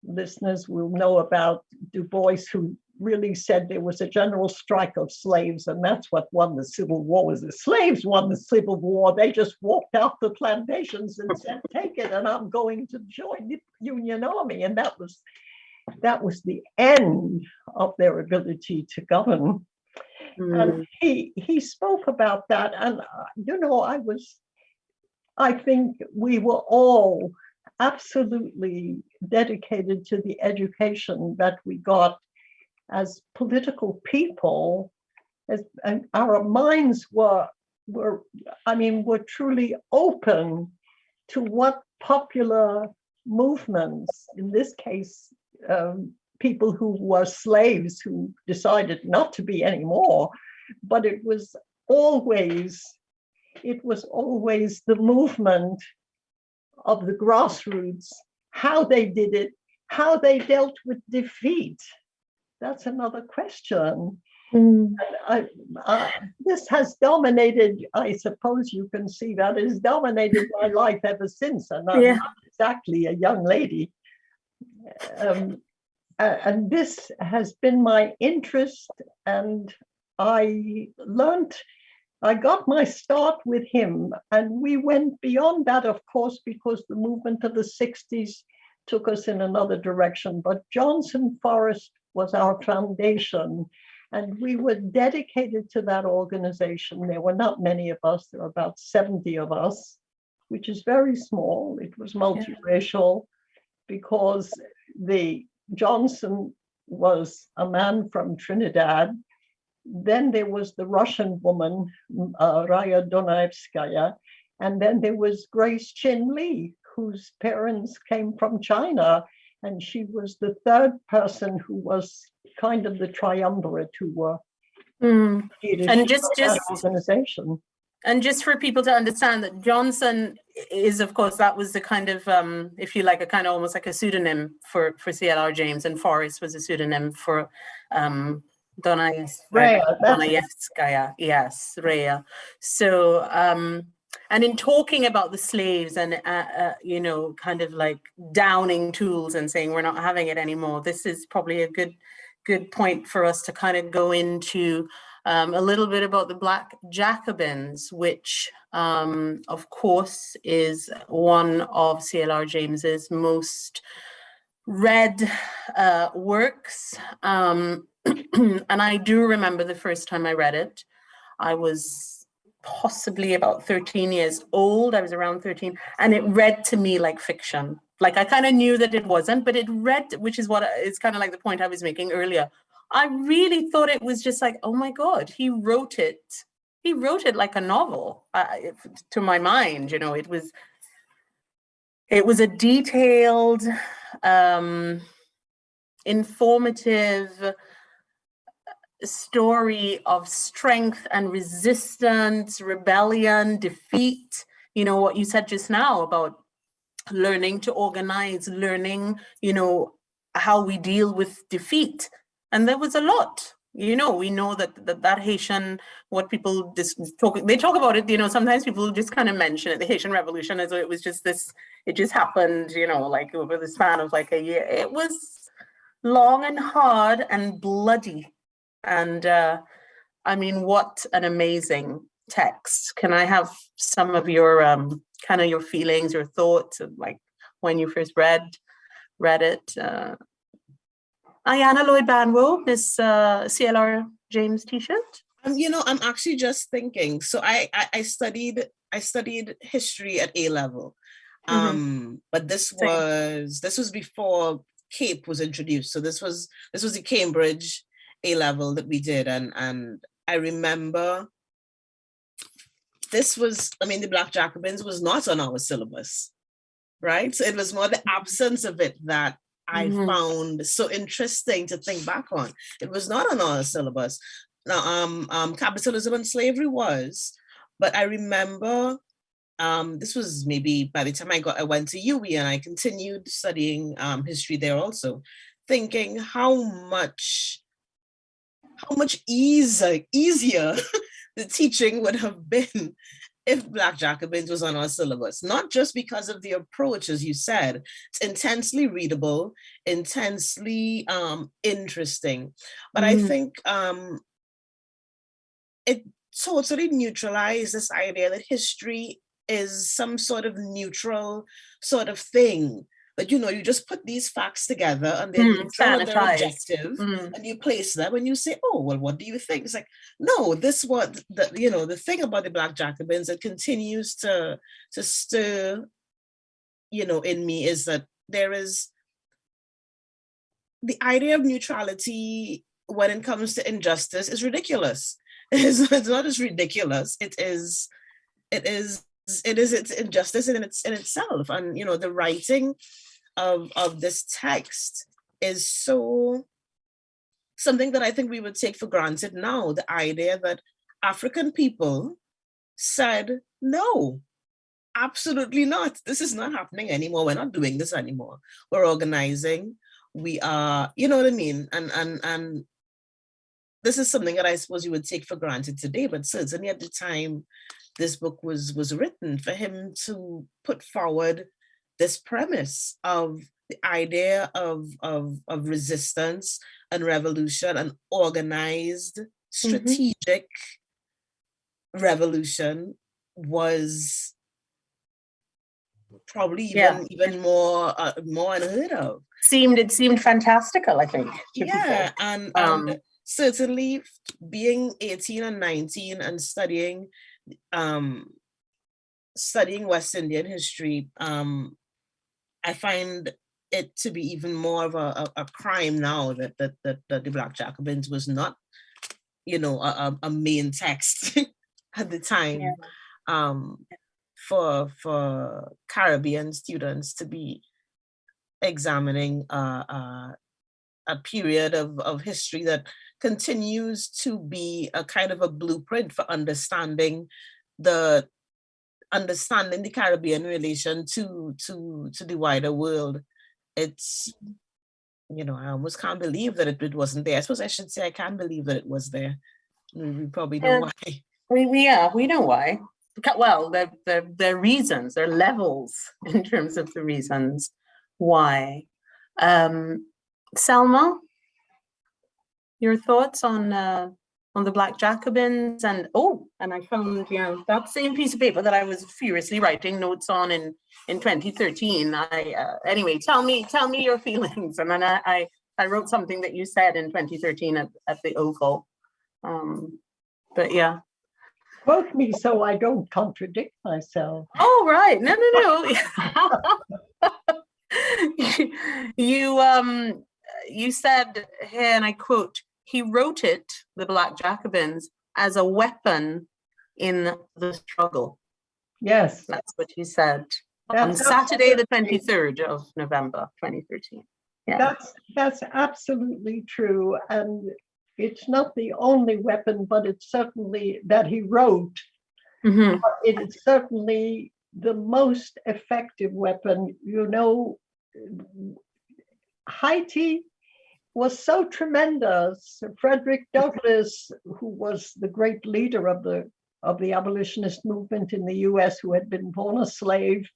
listeners will know about Du Bois, who really said there was a general strike of slaves, and that's what won the Civil War. Was the slaves won the Civil War? They just walked out the plantations and said, "Take it," and I'm going to join the Union Army, and that was that was the end of their ability to govern.
Mm.
And he he spoke about that, and uh, you know, I was, I think we were all absolutely dedicated to the education that we got as political people, as our minds were were, I mean, were truly open to what popular movements, in this case, um, people who were slaves who decided not to be anymore, but it was always, it was always the movement of the grassroots, how they did it, how they dealt with defeat. That's another question. And I, I, this has dominated, I suppose you can see that, has dominated my life ever since. And I'm
Yeah.
not exactly a young lady. Um, and this has been my interest and I learned, I got my start with him and we went beyond that, of course, because the movement of the 60s took us in another direction. But Johnson Forest was our foundation and we were dedicated to that organization. There were not many of us, there were about 70 of us, which is very small. It was multiracial because the Johnson was a man from Trinidad. Then there was the Russian woman, uh, Raya Dunayevskaya. And then there was Grace Chin Lee, whose parents came from China. And she was the third person who was kind of the triumvirate who were
Mm. And just, just,
organization.
and just for people to understand that Johnson is, of course, that was the kind of, um, if you like, a kind of almost like a pseudonym for, for CLR James and Forest was a pseudonym for, um,
that's it.
Dunayevskaya, yes, Rhea. So, um, and in talking about the slaves and, uh, uh, you know, kind of like downing tools and saying we're not having it anymore, this is probably a good, good point for us to kind of go into um, a little bit about the Black Jacobins, which, um, of course, is one of CLR James's most read uh, works. Um, and I do remember the first time I read it. I was possibly about 13 years old. I was around 13, and it read to me like fiction. Like I kind of knew that it wasn't, but it read, which is what I- is kind of like the point I was making earlier. I really thought it was just like, oh my God, he wrote it. He wrote it like a novel uh, to my mind, you know, it was, it was a detailed, um, informative story of strength and resistance, rebellion, defeat. You know, what you said just now about learning to organize, learning, you know, how we deal with defeat. And there was a lot, you know, we know that that, that Haitian, what people just talk, they talk about it, you know, sometimes people just kind of mention it, the Haitian Revolution as it was just this, it just happened, you know, like over the span of like a year. It was long and hard and bloody. And uh, I mean, what an amazing text. Can I have some of your um, kind of your feelings, your thoughts of like when you first read read it? Uh, Ayanna Lloyd Banwo, Miss uh, CLR James T-shirt.
Um, you know, I'm actually just thinking. So I, I I studied I studied history at A level,
Mhm.
um, but this was this was before CAPE was introduced. So this was this was the Cambridge A level that we did, and and I remember this was, I mean, the Black Jacobins was not on our syllabus, right? So it was more the absence of it that I
Mhm.
found so interesting to think back on. It was not on our syllabus. Now, um, um, capitalism and slavery was, but I remember um, this was maybe by the time I got, I went to UWI and I continued studying um, history there also, thinking how much, how much easier, easier the teaching would have been if Black Jacobins was on our syllabus, not just because of the approach, as you said, it's intensely readable, intensely um, interesting. But I
Mhm.
think um, it totally neutralized this idea that history is some sort of neutral sort of thing. That, you know, you just put these facts together and they're
Mm,
they're objective
Mm,
and you place them and you say, oh, well, what do you think? It's like, no, this what the you know, the thing about the Black Jacobins, it continues to to stir, you know, in me is that there is the idea of neutrality when it comes to injustice is ridiculous. It's, it's not just ridiculous, it is, it is, it is its injustice in its in itself. And you know, the writing of of this text is so something that I think we would take for granted now, the idea that African people said, no, absolutely not. This is not happening anymore. We're not doing this anymore. We're organizing. We are, you know what I mean? And and and this is something that I suppose you would take for granted today, but certainly at the time this book was was written for him to put forward this premise of the idea of, of, of resistance and revolution and organized strategic revolution was probably even
Yeah.
even more uh, more unheard of
Seemed, it seemed fantastical, I think.
yeah and,
Um,
and certainly being 18 and 19 and studying um studying west indian history um i find it to be even more of a, a, a crime now that, that that that the black jacobins was not you know a, a- main text at the time
Yeah.
um for for caribbean students to be examining uh, uh a period of, of history that continues to be a kind of a blueprint for understanding the understanding the Caribbean relation to to to the wider world. It's you know, I almost can't believe that it, it wasn't there. I suppose I should say I can't believe that it was there. We probably know
Yeah.
why.
We, we, yeah, we know why. Well, there, there, there are reasons, there are levels in terms of the reasons why. Um, Selma, your thoughts on, uh, on the Black Jacobins and, oh, and I found, you know, that same piece of paper that I was furiously writing notes on in, in 2013. I, uh, anyway, tell me, tell me your feelings. And then I, I, I wrote something that you said in 2013 at, at the Oval. Um, but yeah.
Quote me so I don't contradict myself.
Oh, right. No, no, no. you um you said here, and I quote, he wrote it, the Black Jacobins, as a weapon in the struggle.
Yes.
That's what he said on Saturday, the 23rd of November, 2013. Yeah.
That's, that's absolutely true. And it's not the only weapon, but it's certainly that he wrote.
Mhm.
It is certainly the most effective weapon. You know, Haiti was so tremendous. Frederick Douglass, who was the great leader of the of the abolitionist movement in the U.S., who had been born a slave,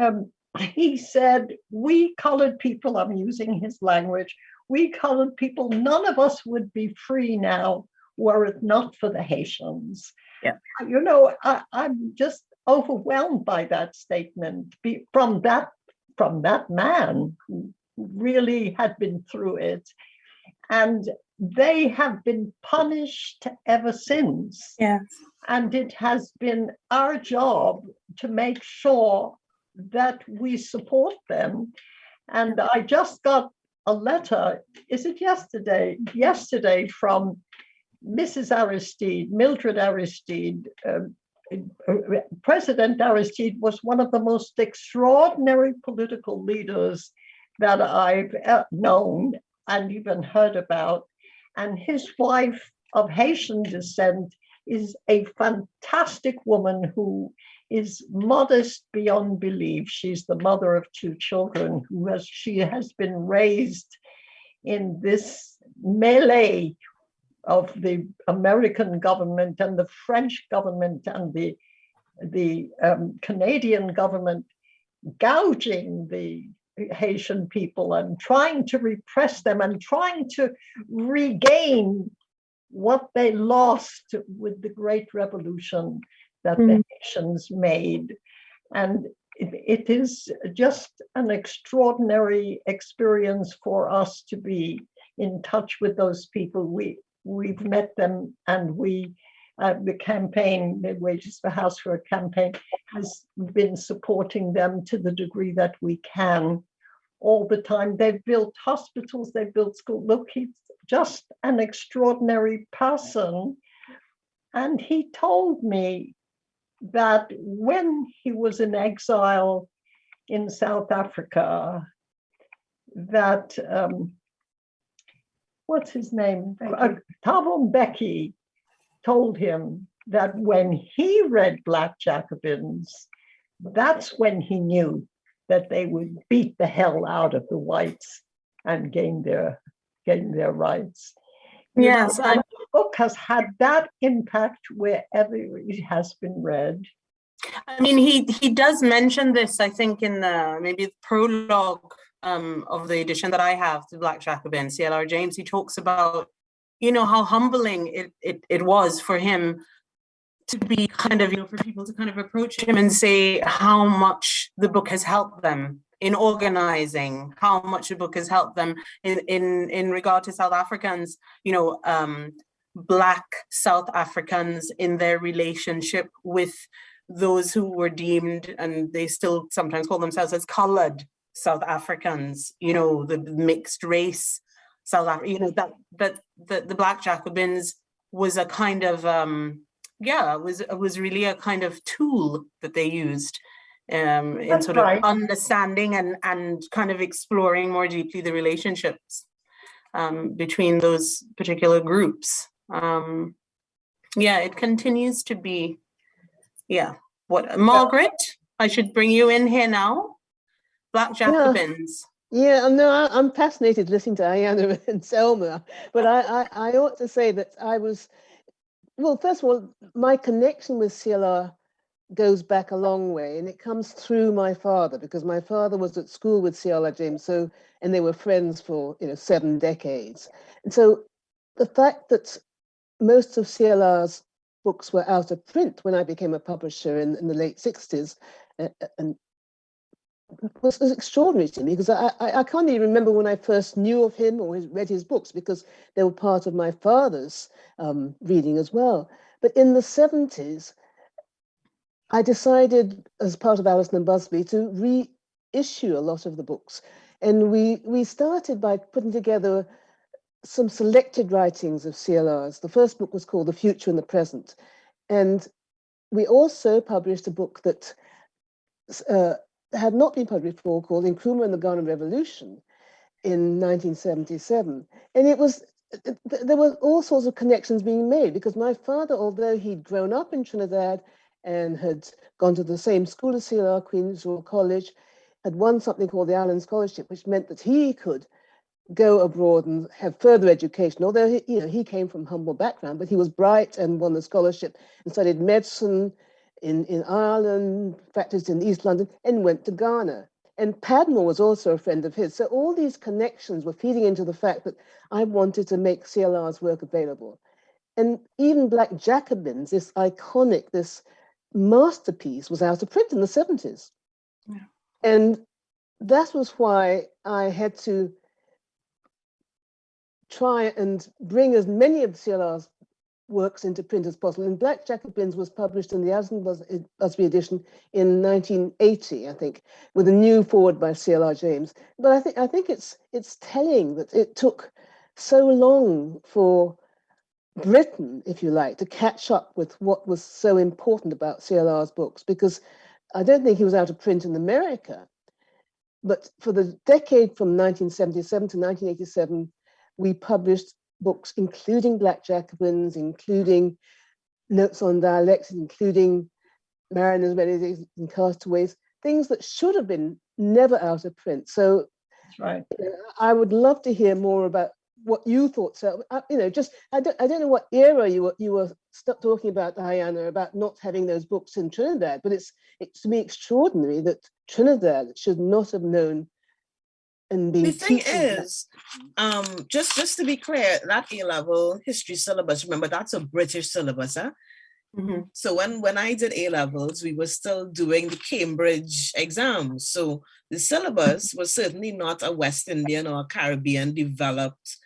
um, he said, "We colored people." I'm using his language. We colored people. None of us would be free now were it not for the Haitians.
Yeah.
You know, I, I'm just overwhelmed by that statement be, from that from that man who really had been through it. And they have been punished ever since.
Yeah.
And it has been our job to make sure that we support them. And I just got a letter, is it yesterday? Yesterday from Mrs. Aristide, Mildred Aristide, um, President Aristide was one of the most extraordinary political leaders that I've uh, known and even heard about. And his wife of Haitian descent is a fantastic woman who is modest beyond belief. She's the mother of two children who has she has been raised in this melee of the American government and the French government and the the um, Canadian government gouging the Haitian people and trying to repress them and trying to regain what they lost with the Great Revolution that the mm. Haitians made. And it, it is just an extraordinary experience for us to be in touch with those people. We, we've met them and we, uh, the campaign, the Wages for Housework campaign has been supporting them to the degree that we can all the time. They've built hospitals, they've built schools. Look, he's just an extraordinary person. And he told me that when he was in exile in South Africa, that um, what's his name? Uh, Thabo Mbeki told him that when he read Black Jacobins, that's when he knew that they would beat the hell out of the whites and gain their gain their rights. You know,
Yes,
and the book has had that impact wherever it has been read.
I mean, he he does mention this, I think, in the maybe the prologue um, of the edition that I have, the Black Jacobin, CLR James. He talks about, you know, how humbling it it it was for him to be kind of, you know, for people to kind of approach him and say how much the book has helped them in organizing, how much the book has helped them in in in regard to South Africans, you know, um, Black South Africans in their relationship with those who were deemed, and they still sometimes call themselves as colored South Africans, you know, the mixed race South Africa, you know, that, that, the, the Black Jacobins was a kind of, um, yeah, was, was really a kind of tool that they used um, in
That's
sort of understanding and, and kind of exploring more deeply the relationships um, between those particular groups. Um, yeah, it continues to be, yeah, what, Margaret, I should bring you in here now. Black Jacobins.
Yeah, no, I, I'm fascinated listening to Ayanna and Selma, but I, I, I ought to say that I was, well, first of all, my connection with CLR goes back a long way and it comes through my father because my father was at school with CLR James, so, and they were friends for, you know, seven decades. And so the fact that most of CLR's books were out of print when I became a publisher in, in the late 60s, uh, uh, and was, was extraordinary to me because I, I, I can't even remember when I first knew of him or his, read his books because they were part of my father's um, reading as well. But in the 70s, I decided as part of Allison and Busby to reissue a lot of the books. And we, we started by putting together some selected writings of CLR's. The first book was called The Future and the Present. And we also published a book that uh, had not been published before called Nkrumah and the Ghana Revolution in 1977. And it was, there were all sorts of connections being made because my father, although he'd grown up in Trinidad and had gone to the same school as CLR, Queen's Royal College, had won something called the Island Scholarship, which meant that he could go abroad and have further education. Although he, you know, he came from humble background, but he was bright and won the scholarship and studied medicine in, in Ireland, practiced in East London, and went to Ghana. And Padmore was also a friend of his. So all these connections were feeding into the fact that I wanted to make CLR's work available. And even Black Jacobins, this iconic, this masterpiece was out of print in the 70s.
Yeah.
And that was why I had to try and bring as many of CLR's works into print as possible. And Black Jacobins was published in the Allison Bus- eh, Busby edition in 1980, I think, with a new foreword by CLR James. But I think I think it's it's telling that it took so long for Britain, if you like, to catch up with what was so important about CLR's books, because I don't think he was out of print in America. But for the decade from 1977 to 1987, we published books including Black Jacobins, including notes on dialectics, including mariners, renegades, and castaways, things that should have been never out of print. So
That's right.
I would love to hear more about what you thought. So, uh, you know, just I don't, I don't know what era you were you were talking about, Diana, about not having those books in Trinidad, but it's it's to me extraordinary that Trinidad should not have known
The thing is um, just just to be clear, that A level history syllabus, remember that's a British syllabus, huh?
Mhm.
So when when I did A levels, we were still doing the Cambridge exams. So the syllabus was certainly not a West Indian or Caribbean developed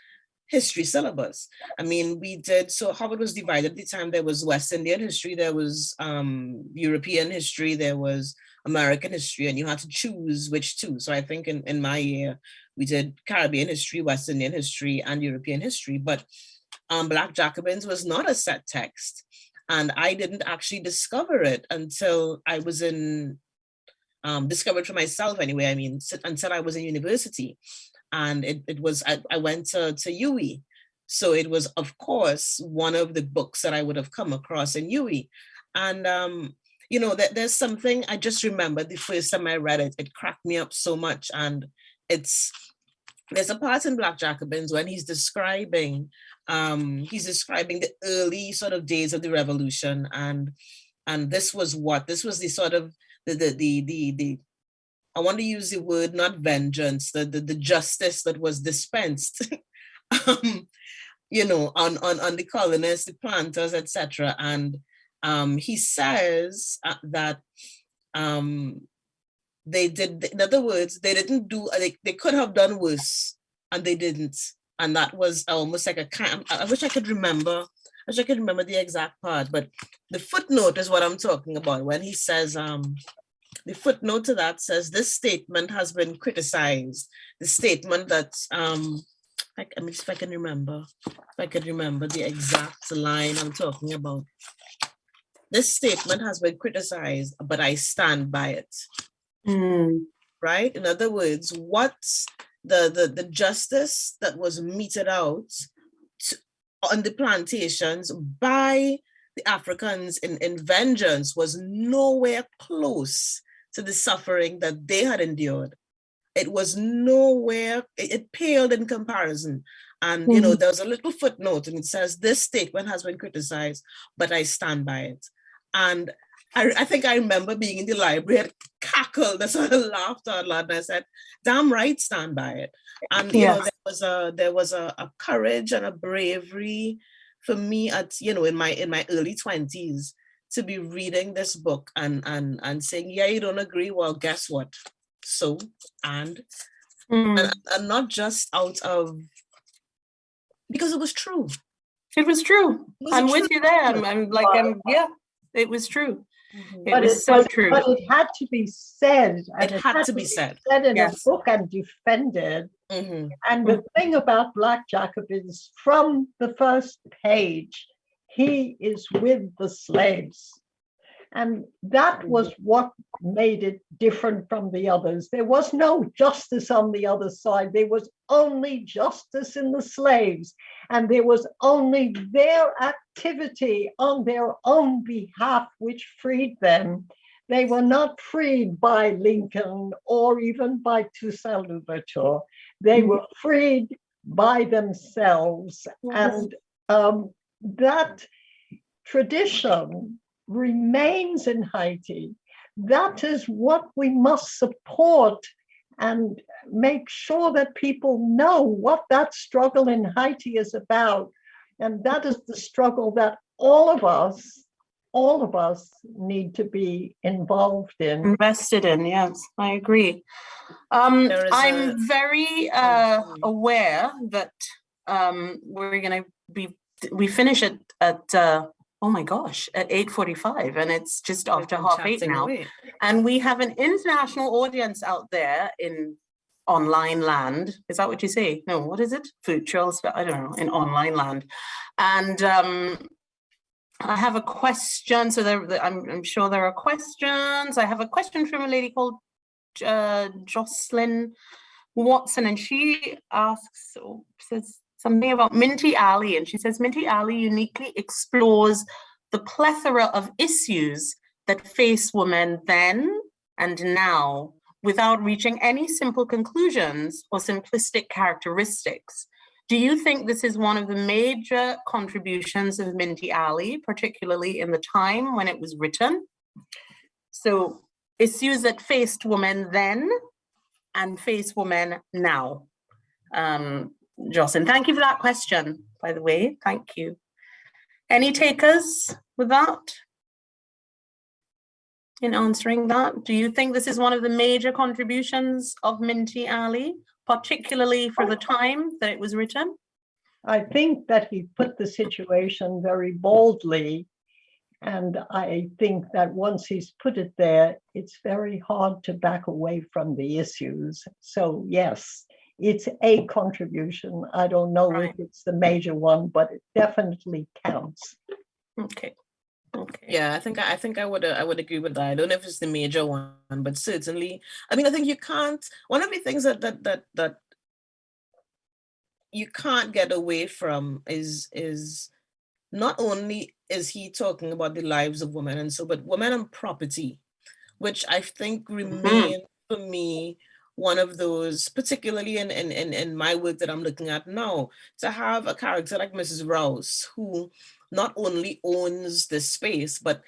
history syllabus. I mean, we did so how it was divided at the time. There was West Indian history, there was um, European history, there was American history, and you had to choose which two. So I think in, in my year, we did Caribbean history, West Indian history, and European history. But um, Black Jacobins was not a set text. And I didn't actually discover it until I was in, um, discovered for myself anyway, I mean, until I was in university. And it, it was, I, I went to, to. So it was, of course, one of the books that I would have come across in UE. And, um, you know, that there's something I just remember the first time I read it, it cracked me up so much. And it's, there's a part in Black Jacobins when he's describing um, he's describing the early sort of days of the revolution and and this was what this was the sort of the the the the, the I want to use the word not vengeance the the, the justice that was dispensed um, you know on on on the colonists the planters etc and um, he says uh, that um, they did in other words they didn't do they, they could have done worse and they didn't. And that was almost like a kind I I wish I could remember I wish I could remember the exact part but the footnote is what I'm talking about when he says um the footnote to that says this statement has been criticized. The statement that um I, let me see if I can remember if I can remember the exact line I'm talking about this statement has been criticized but I stand by it
Mm,
right? In other words, what the, the, the justice that was meted out to- on the plantations by the Africans in, in vengeance was nowhere close to the suffering that they had endured. It was nowhere, it, it paled in comparison. And you know, there was a little footnote and it says, this statement has been criticized, but I stand by it. And I, I think I remember being in the library, I cackled, I sort of laughed out loud, and I said, "Damn right, stand by it." And you know, there was a there was a, a courage and a bravery for me at you know in my in my early twenties to be reading this book and and and saying, "Yeah, you don't agree? Well, guess what? So and
mm.
and, and not just out of because it was true.
It was true.
It was
I'm with you there. I'm, I'm like, I'm, yeah, it was true. It
But
was so
but-
true.
But it had to be said. and
It had to be said.
Said in
Yes.
a book and defended.
Mhm.
And the thing about Black Jacobins, from the first page, he is with the slaves. And that was what made it different from the others. There was no justice on the other side. There was only justice in the slaves. And there was only their activity on their own behalf which freed them. They were not freed by Lincoln or even by Toussaint Louverture. They were freed by themselves. And um, that tradition remains in Haiti. That is what we must support and make sure that people know what that struggle in Haiti is about. And that is the struggle that all of us, all of us need to be involved in.
invested in yes i agree um i'm
a-
very uh aware that um we're gonna be we finish it at uh oh my gosh at 8:45 and it's just after half eight now
away.
and we have an international audience out there in online land. Is that what you say? No, what is it? Virtual, sp- I don't know, in online land. And um, I have a question. So there, there- I'm, I'm sure there are questions. I have a question from a lady called uh, Jocelyn Watson, and she asks, or says something about Minty Alley, and she says Minty Alley uniquely explores the plethora of issues that face women then and now without reaching any simple conclusions or simplistic characteristics. Do you think this is one of the major contributions of Minty Alley, particularly in the time when it was written? So issues that faced women then and face women now. Um, Jocelyn, thank you for that question, by the way. Thank you. Any takers with that? In answering that, do you think this is one of the major contributions of Minty Alley, particularly for the time that it was written?
I think that he put the situation very boldly. And I think that once he's put it there, it's very hard to back away from the issues. So yes, it's a contribution. I don't know
Right.
if it's the major one, but it definitely counts.
Okay. Okay.
Yeah, I think I think I would uh, I would agree with that. I don't know if it's the major one, but certainly, I mean, I think you can't. One of the things that that that that you can't get away from is is not only is he talking about the lives of women and so, but women and property, which I think remain for me one of those, particularly in, in in in my work that I'm looking at now, to have a character like Mrs. Rouse who not only owns the space, but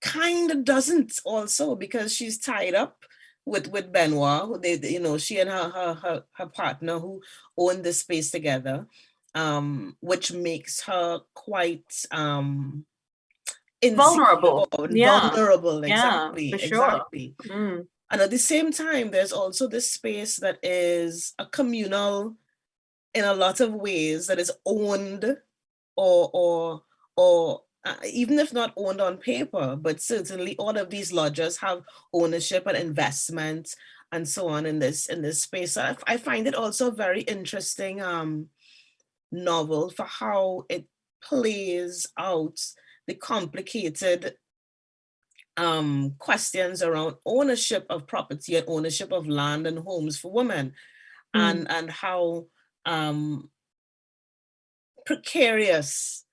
kind of doesn't also because she's tied up with with Benoit, who they, you know, she and her her her, her partner who own the space together, um, which makes her quite um
Vulnerable, yeah,
vulnerable,
yeah,
exactly,
for sure.
exactly.
Mm,
And at the same time, there's also this space that is a communal in a lot of ways that is owned or or or uh, even if not owned on paper, but certainly all of these lodges have ownership and investment and so on in this in this space. I, I find it also very interesting um, novel for how it plays out the complicated um, questions around ownership of property and ownership of land and homes for women,
Mm.
and and how um, precarious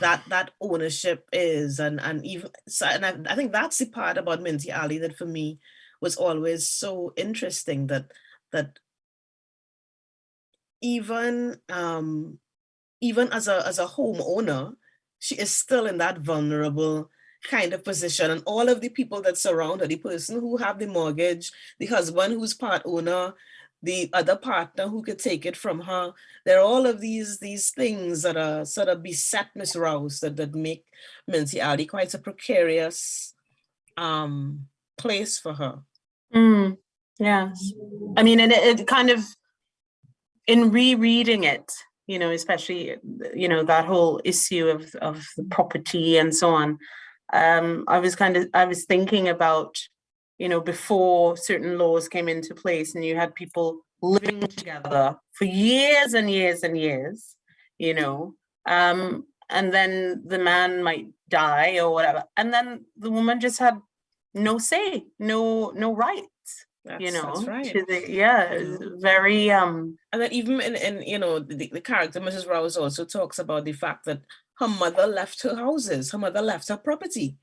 that that ownership is, and and even so, and I, I think that's the part about Minty Alley that for me was always so interesting that that even um, even as a as a homeowner, she is still in that vulnerable kind of position and all of the people that surround her the person who have the mortgage the husband who's part owner the other partner who could take it from her there are all of these these things that are sort of beset miss rouse that, that make Minty Alley quite a precarious um place for her
mm, yes. I mean, and it, it kind of, in rereading it, you know, especially, you know, that whole issue of, of the property and so on. Um, I was kind of, I was thinking about, you know, before certain laws came into place and you had people living together for years and years and years, you know, um, and then the man might die or whatever, and then the woman just had no say, no, no rights you know?
that's right.
The yeah very um
And then even in, in you know, the, the character, Mrs. Rouse also talks about the fact that her mother left her houses, her mother left her property,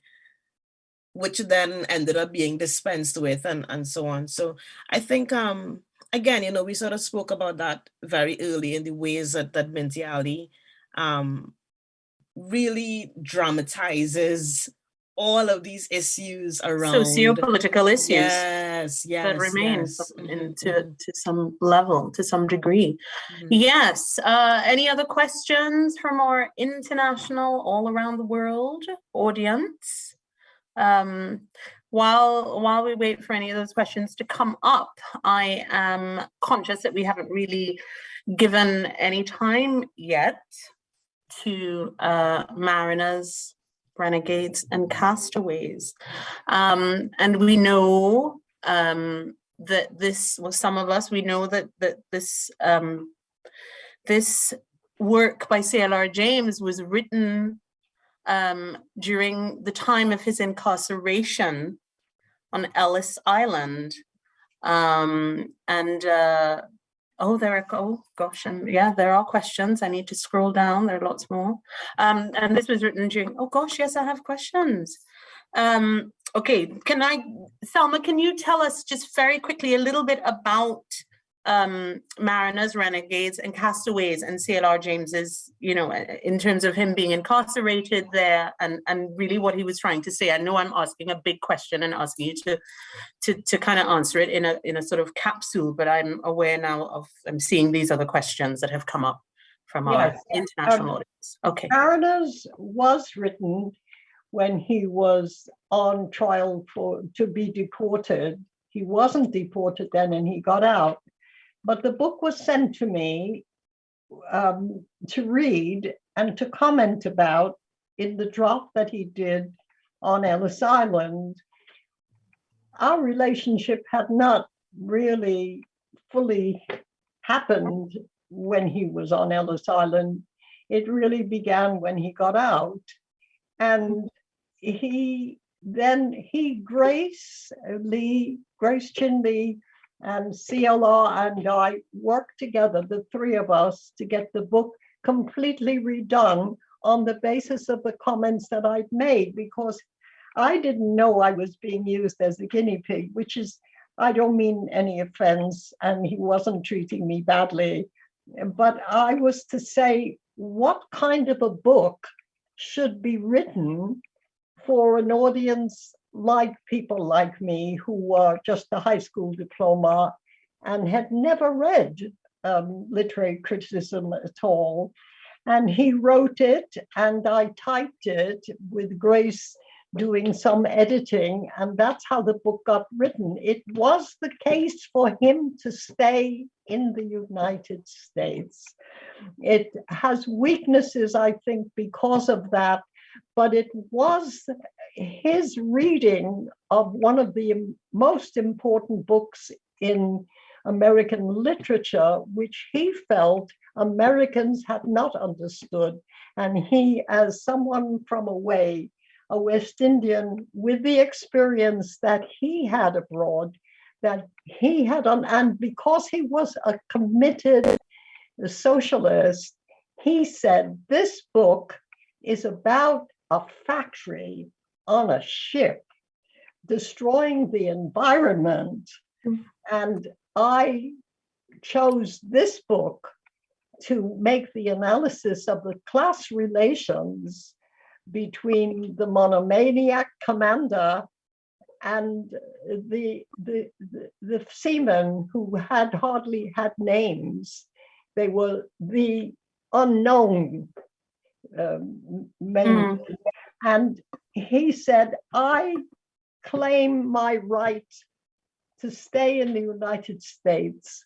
which then ended up being dispensed with and, and so on. So I think, um, again, you know, we sort of spoke about that very early in the ways that, that Minty Alley um, really dramatizes all of these issues around
socio-political issues
Yes, yes,
that remain
yes. mhm,
to,
mhm,
to some level to some degree
mhm.
yes uh any other questions from our international all around the world audience um while while we wait for any of those questions to come up i am conscious that we haven't really given any time yet to uh mariners renegades and castaways um and we know um that this, well, some of us, we know that, that this, um, this work by CLR James was written um, during the time of his incarceration on Ellis Island. Um, and uh, oh, there are, oh gosh, and yeah, there are questions. I need to scroll down. There are lots more. Um, and this was written during, oh gosh, yes, I have questions. Um, okay, can I, Selma, can you tell us just very quickly a little bit about um, mariners, renegades, and castaways, and CLR James's, you know, in terms of him being incarcerated there, and and really what he was trying to say. I know I'm asking a big question and asking you to to to kind of answer it in a in a sort of capsule, but I'm aware now of I'm seeing these other questions that have come up from our
Yes,
international
um,
audience. Okay.
Mariners was written when he was on trial for to be deported. He wasn't deported then and he got out. But the book was sent to me um, to read and to comment about in the draft that he did on Ellis Island. Our relationship had not really fully happened when he was on Ellis Island. It really began when he got out. And he then he Grace Lee, Grace Chin Lee, and CLR and I worked together, the three of us, to get the book completely redone on the basis of the comments that I'd made because I didn't know I was being used as a guinea pig, which is, I don't mean any offense, and he wasn't treating me badly. But I was to say, what kind of a book should be written for an audience like people like me who were just a high school diploma and had never read um, literary criticism at all. And he wrote it and I typed it with Grace doing some editing and that's how the book got written. It was the case for him to stay in the United States. It has weaknesses, I think, because of that, but it was his reading of one of the most important books in American literature, which he felt Americans had not understood. And he, as someone from away, a West Indian with the experience that he had abroad, that he had on, and because he was a committed socialist, he said, this book is about a factory on a ship, destroying the environment.
Mm.
And I chose this book to make the analysis of the class relations between the monomaniac commander and the, the, the, the seamen who had hardly had names. They were the unknown um, men.
Mm.
And he said, I claim my right to stay in the United States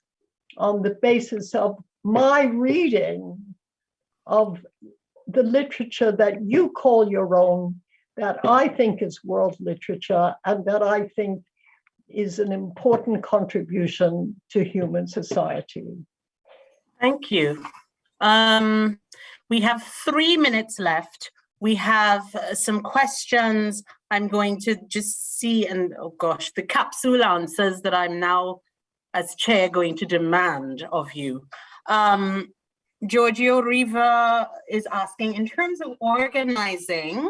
on the basis of my reading of the literature that you call your own, that I think is world literature, and that I think is an important contribution to human society.
Thank you. Um, we have three minutes left. We have uh, some questions. I'm going to just see and oh gosh, the capsule answers that I'm now as chair going to demand of you. Um, Giorgio Riva is asking, in terms of organizing,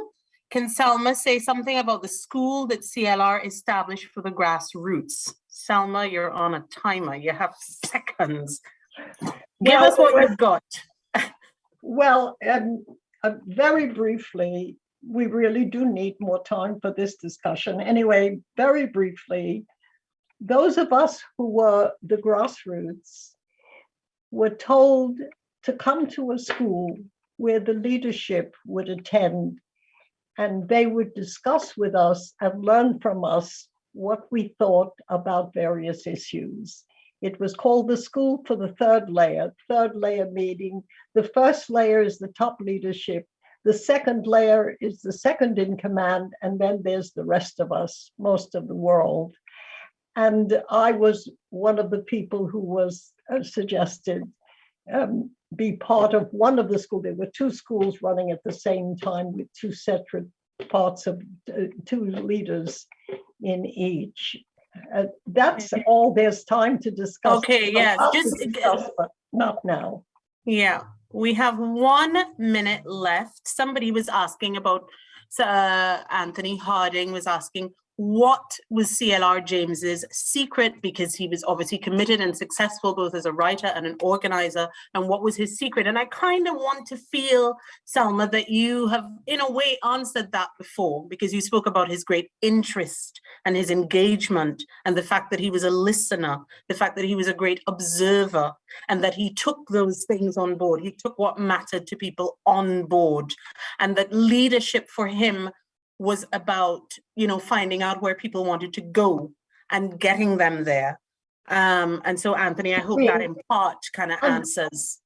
can Selma say something about the school that CLR established for the grassroots? Selma, you're on a timer. You have seconds. Give
Well,
us what you've got.
Well, um, uh, very briefly, we really do need more time for this discussion. Anyway, very briefly, those of us who were the grassroots were told to come to a school where the leadership would attend and they would discuss with us and learn from us what we thought about various issues. It was called the School for the Third Layer, third layer meeting. The first layer is the top leadership. The second layer is the second in command, and then there's the rest of us, most of the world. and I was one of the people who was uh, suggested um, be part of one of the schools. There were two schools running at the same time with two separate parts of uh, two leaders in each. Uh, that's all there's time to discuss.
Okay, yes,
I'll
just-
discuss, but Not now.
Yeah, we have one minute left. Somebody was asking about, uh, Anthony Harding was asking, what was CLR James's secret? Because he was obviously committed and successful both as a writer and an organizer. And what was his secret? And I kind of want to feel, Selma, that you have in a way answered that before because you spoke about his great interest and his engagement and the fact that he was a listener, the fact that he was a great observer and that he took those things on board. He took what mattered to people on board and that leadership for him was about, you know, finding out where people wanted to go and getting them there. Um, and so Anthony, I hope that in part kind of
Um,
answers.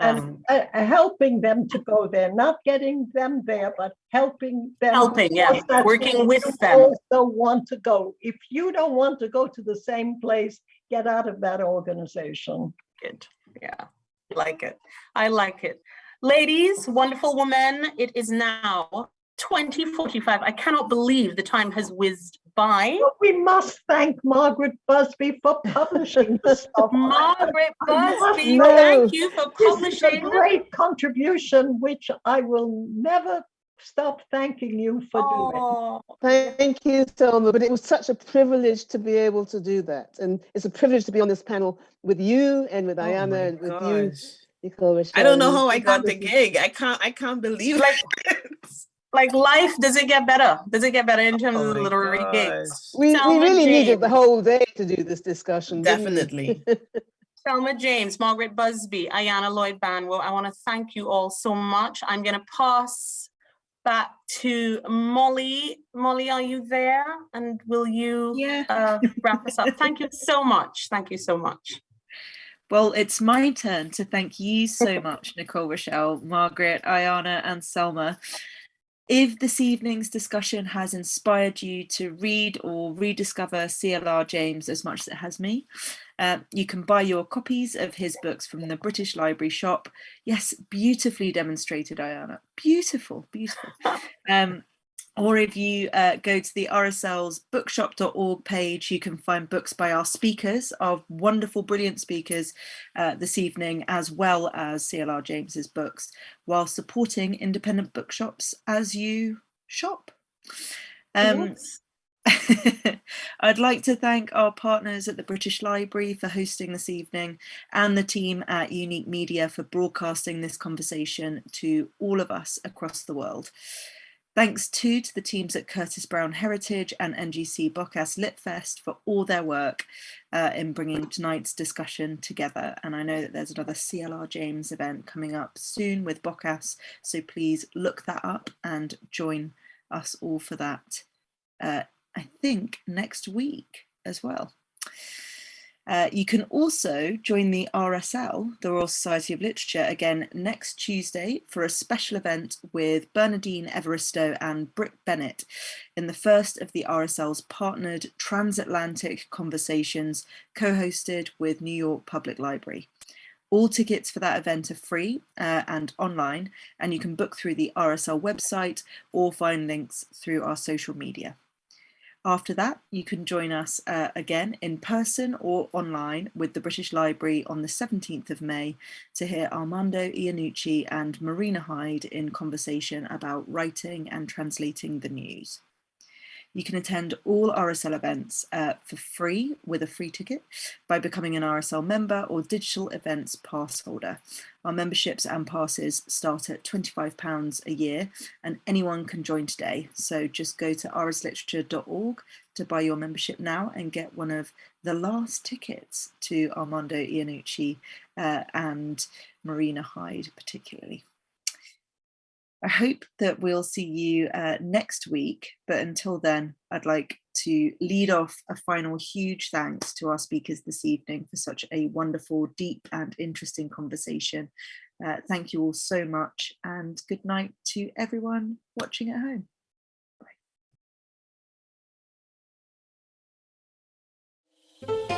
and
um,
uh, uh, helping them to go there, not getting them there, but helping them.
Helping, yeah, working with them.
Also want to go. If you don't want to go to the same place, get out of that organization.
Good, yeah, like it. I like it. Ladies, wonderful woman, it is now 2045. I cannot believe the time has whizzed by.
But we must thank Margaret Busby for publishing this stuff.
Margaret Busby, thank you for
This is a great contribution, which I will never stop thanking you for doing.
Oh,
Thank you, Selma, but it was such a privilege to be able to do that. And it's a privilege to be on this panel with you and with
Oh
Ayanna and with you,
gosh.
Nicole.
I don't know how I got the gig. I can't. I can't believe it.
like life, does it get better? Does it get better in terms
Oh
of the
my
literary gigs?
We, we
Selma
really needed the whole day to do this discussion.
Definitely.
Selma James, Margaret Busby, Ayanna Lloyd Banwo, I want to thank you all so much. I'm going to pass back to Molly. Molly, are you there? And will you
Yeah.
uh, wrap us up? Thank you so much. Thank you so much.
Well, it's my turn to thank you so much, Nicole Rochelle, Margaret, Ayanna, and Selma. If this evening's discussion has inspired you to read or rediscover CLR James as much as it has me, uh, you can buy your copies of his books from the British Library shop. Yes, beautifully demonstrated, Ayanna. Beautiful, beautiful. Um, or if you uh, go to the RSL's bookshop.org page, you can find books by our speakers, our wonderful, brilliant speakers uh, this evening, as well as CLR James's books, while supporting independent bookshops as you shop. Um, I'd like to thank our partners at the British Library for hosting this evening and the team at Unique Media for broadcasting this conversation to all of us across the world. Thanks too to the teams at Curtis Brown Heritage and NGC Bocas Litfest for all their work uh, in bringing tonight's discussion together. And I know that there's another CLR James event coming up soon with Bocas, so please look that up and join us all for that. Uh, I think next week as well. Uh, you can also join the RSL, the Royal Society of Literature, again next Tuesday for a special event with Bernardine Evaristo and Brit Bennett in the first of the RSL's partnered transatlantic conversations co-hosted with New York Public Library. All tickets for that event are free uh, and online, and you can book through the RSL website or find links through our social media. After that, you can join us uh, again in person or online with the British Library on the 17th of May to hear Armando Iannucci and Marina Hyde in conversation about writing and translating the news. You can attend all RSL events uh, for free with a free ticket by becoming an RSL member or digital events pass holder. Our memberships and passes start at £25 a year and anyone can join today. So just go to rsliterature.org to buy your membership now and get one of the last tickets to Armando Iannucci uh, and Marina Hyde particularly. I hope that we'll see you uh, next week. But until then, I'd like to lead off a final huge thanks to our speakers this evening for such a wonderful, deep and interesting conversation. Uh, thank you all so much and good night to everyone watching at home. Bye.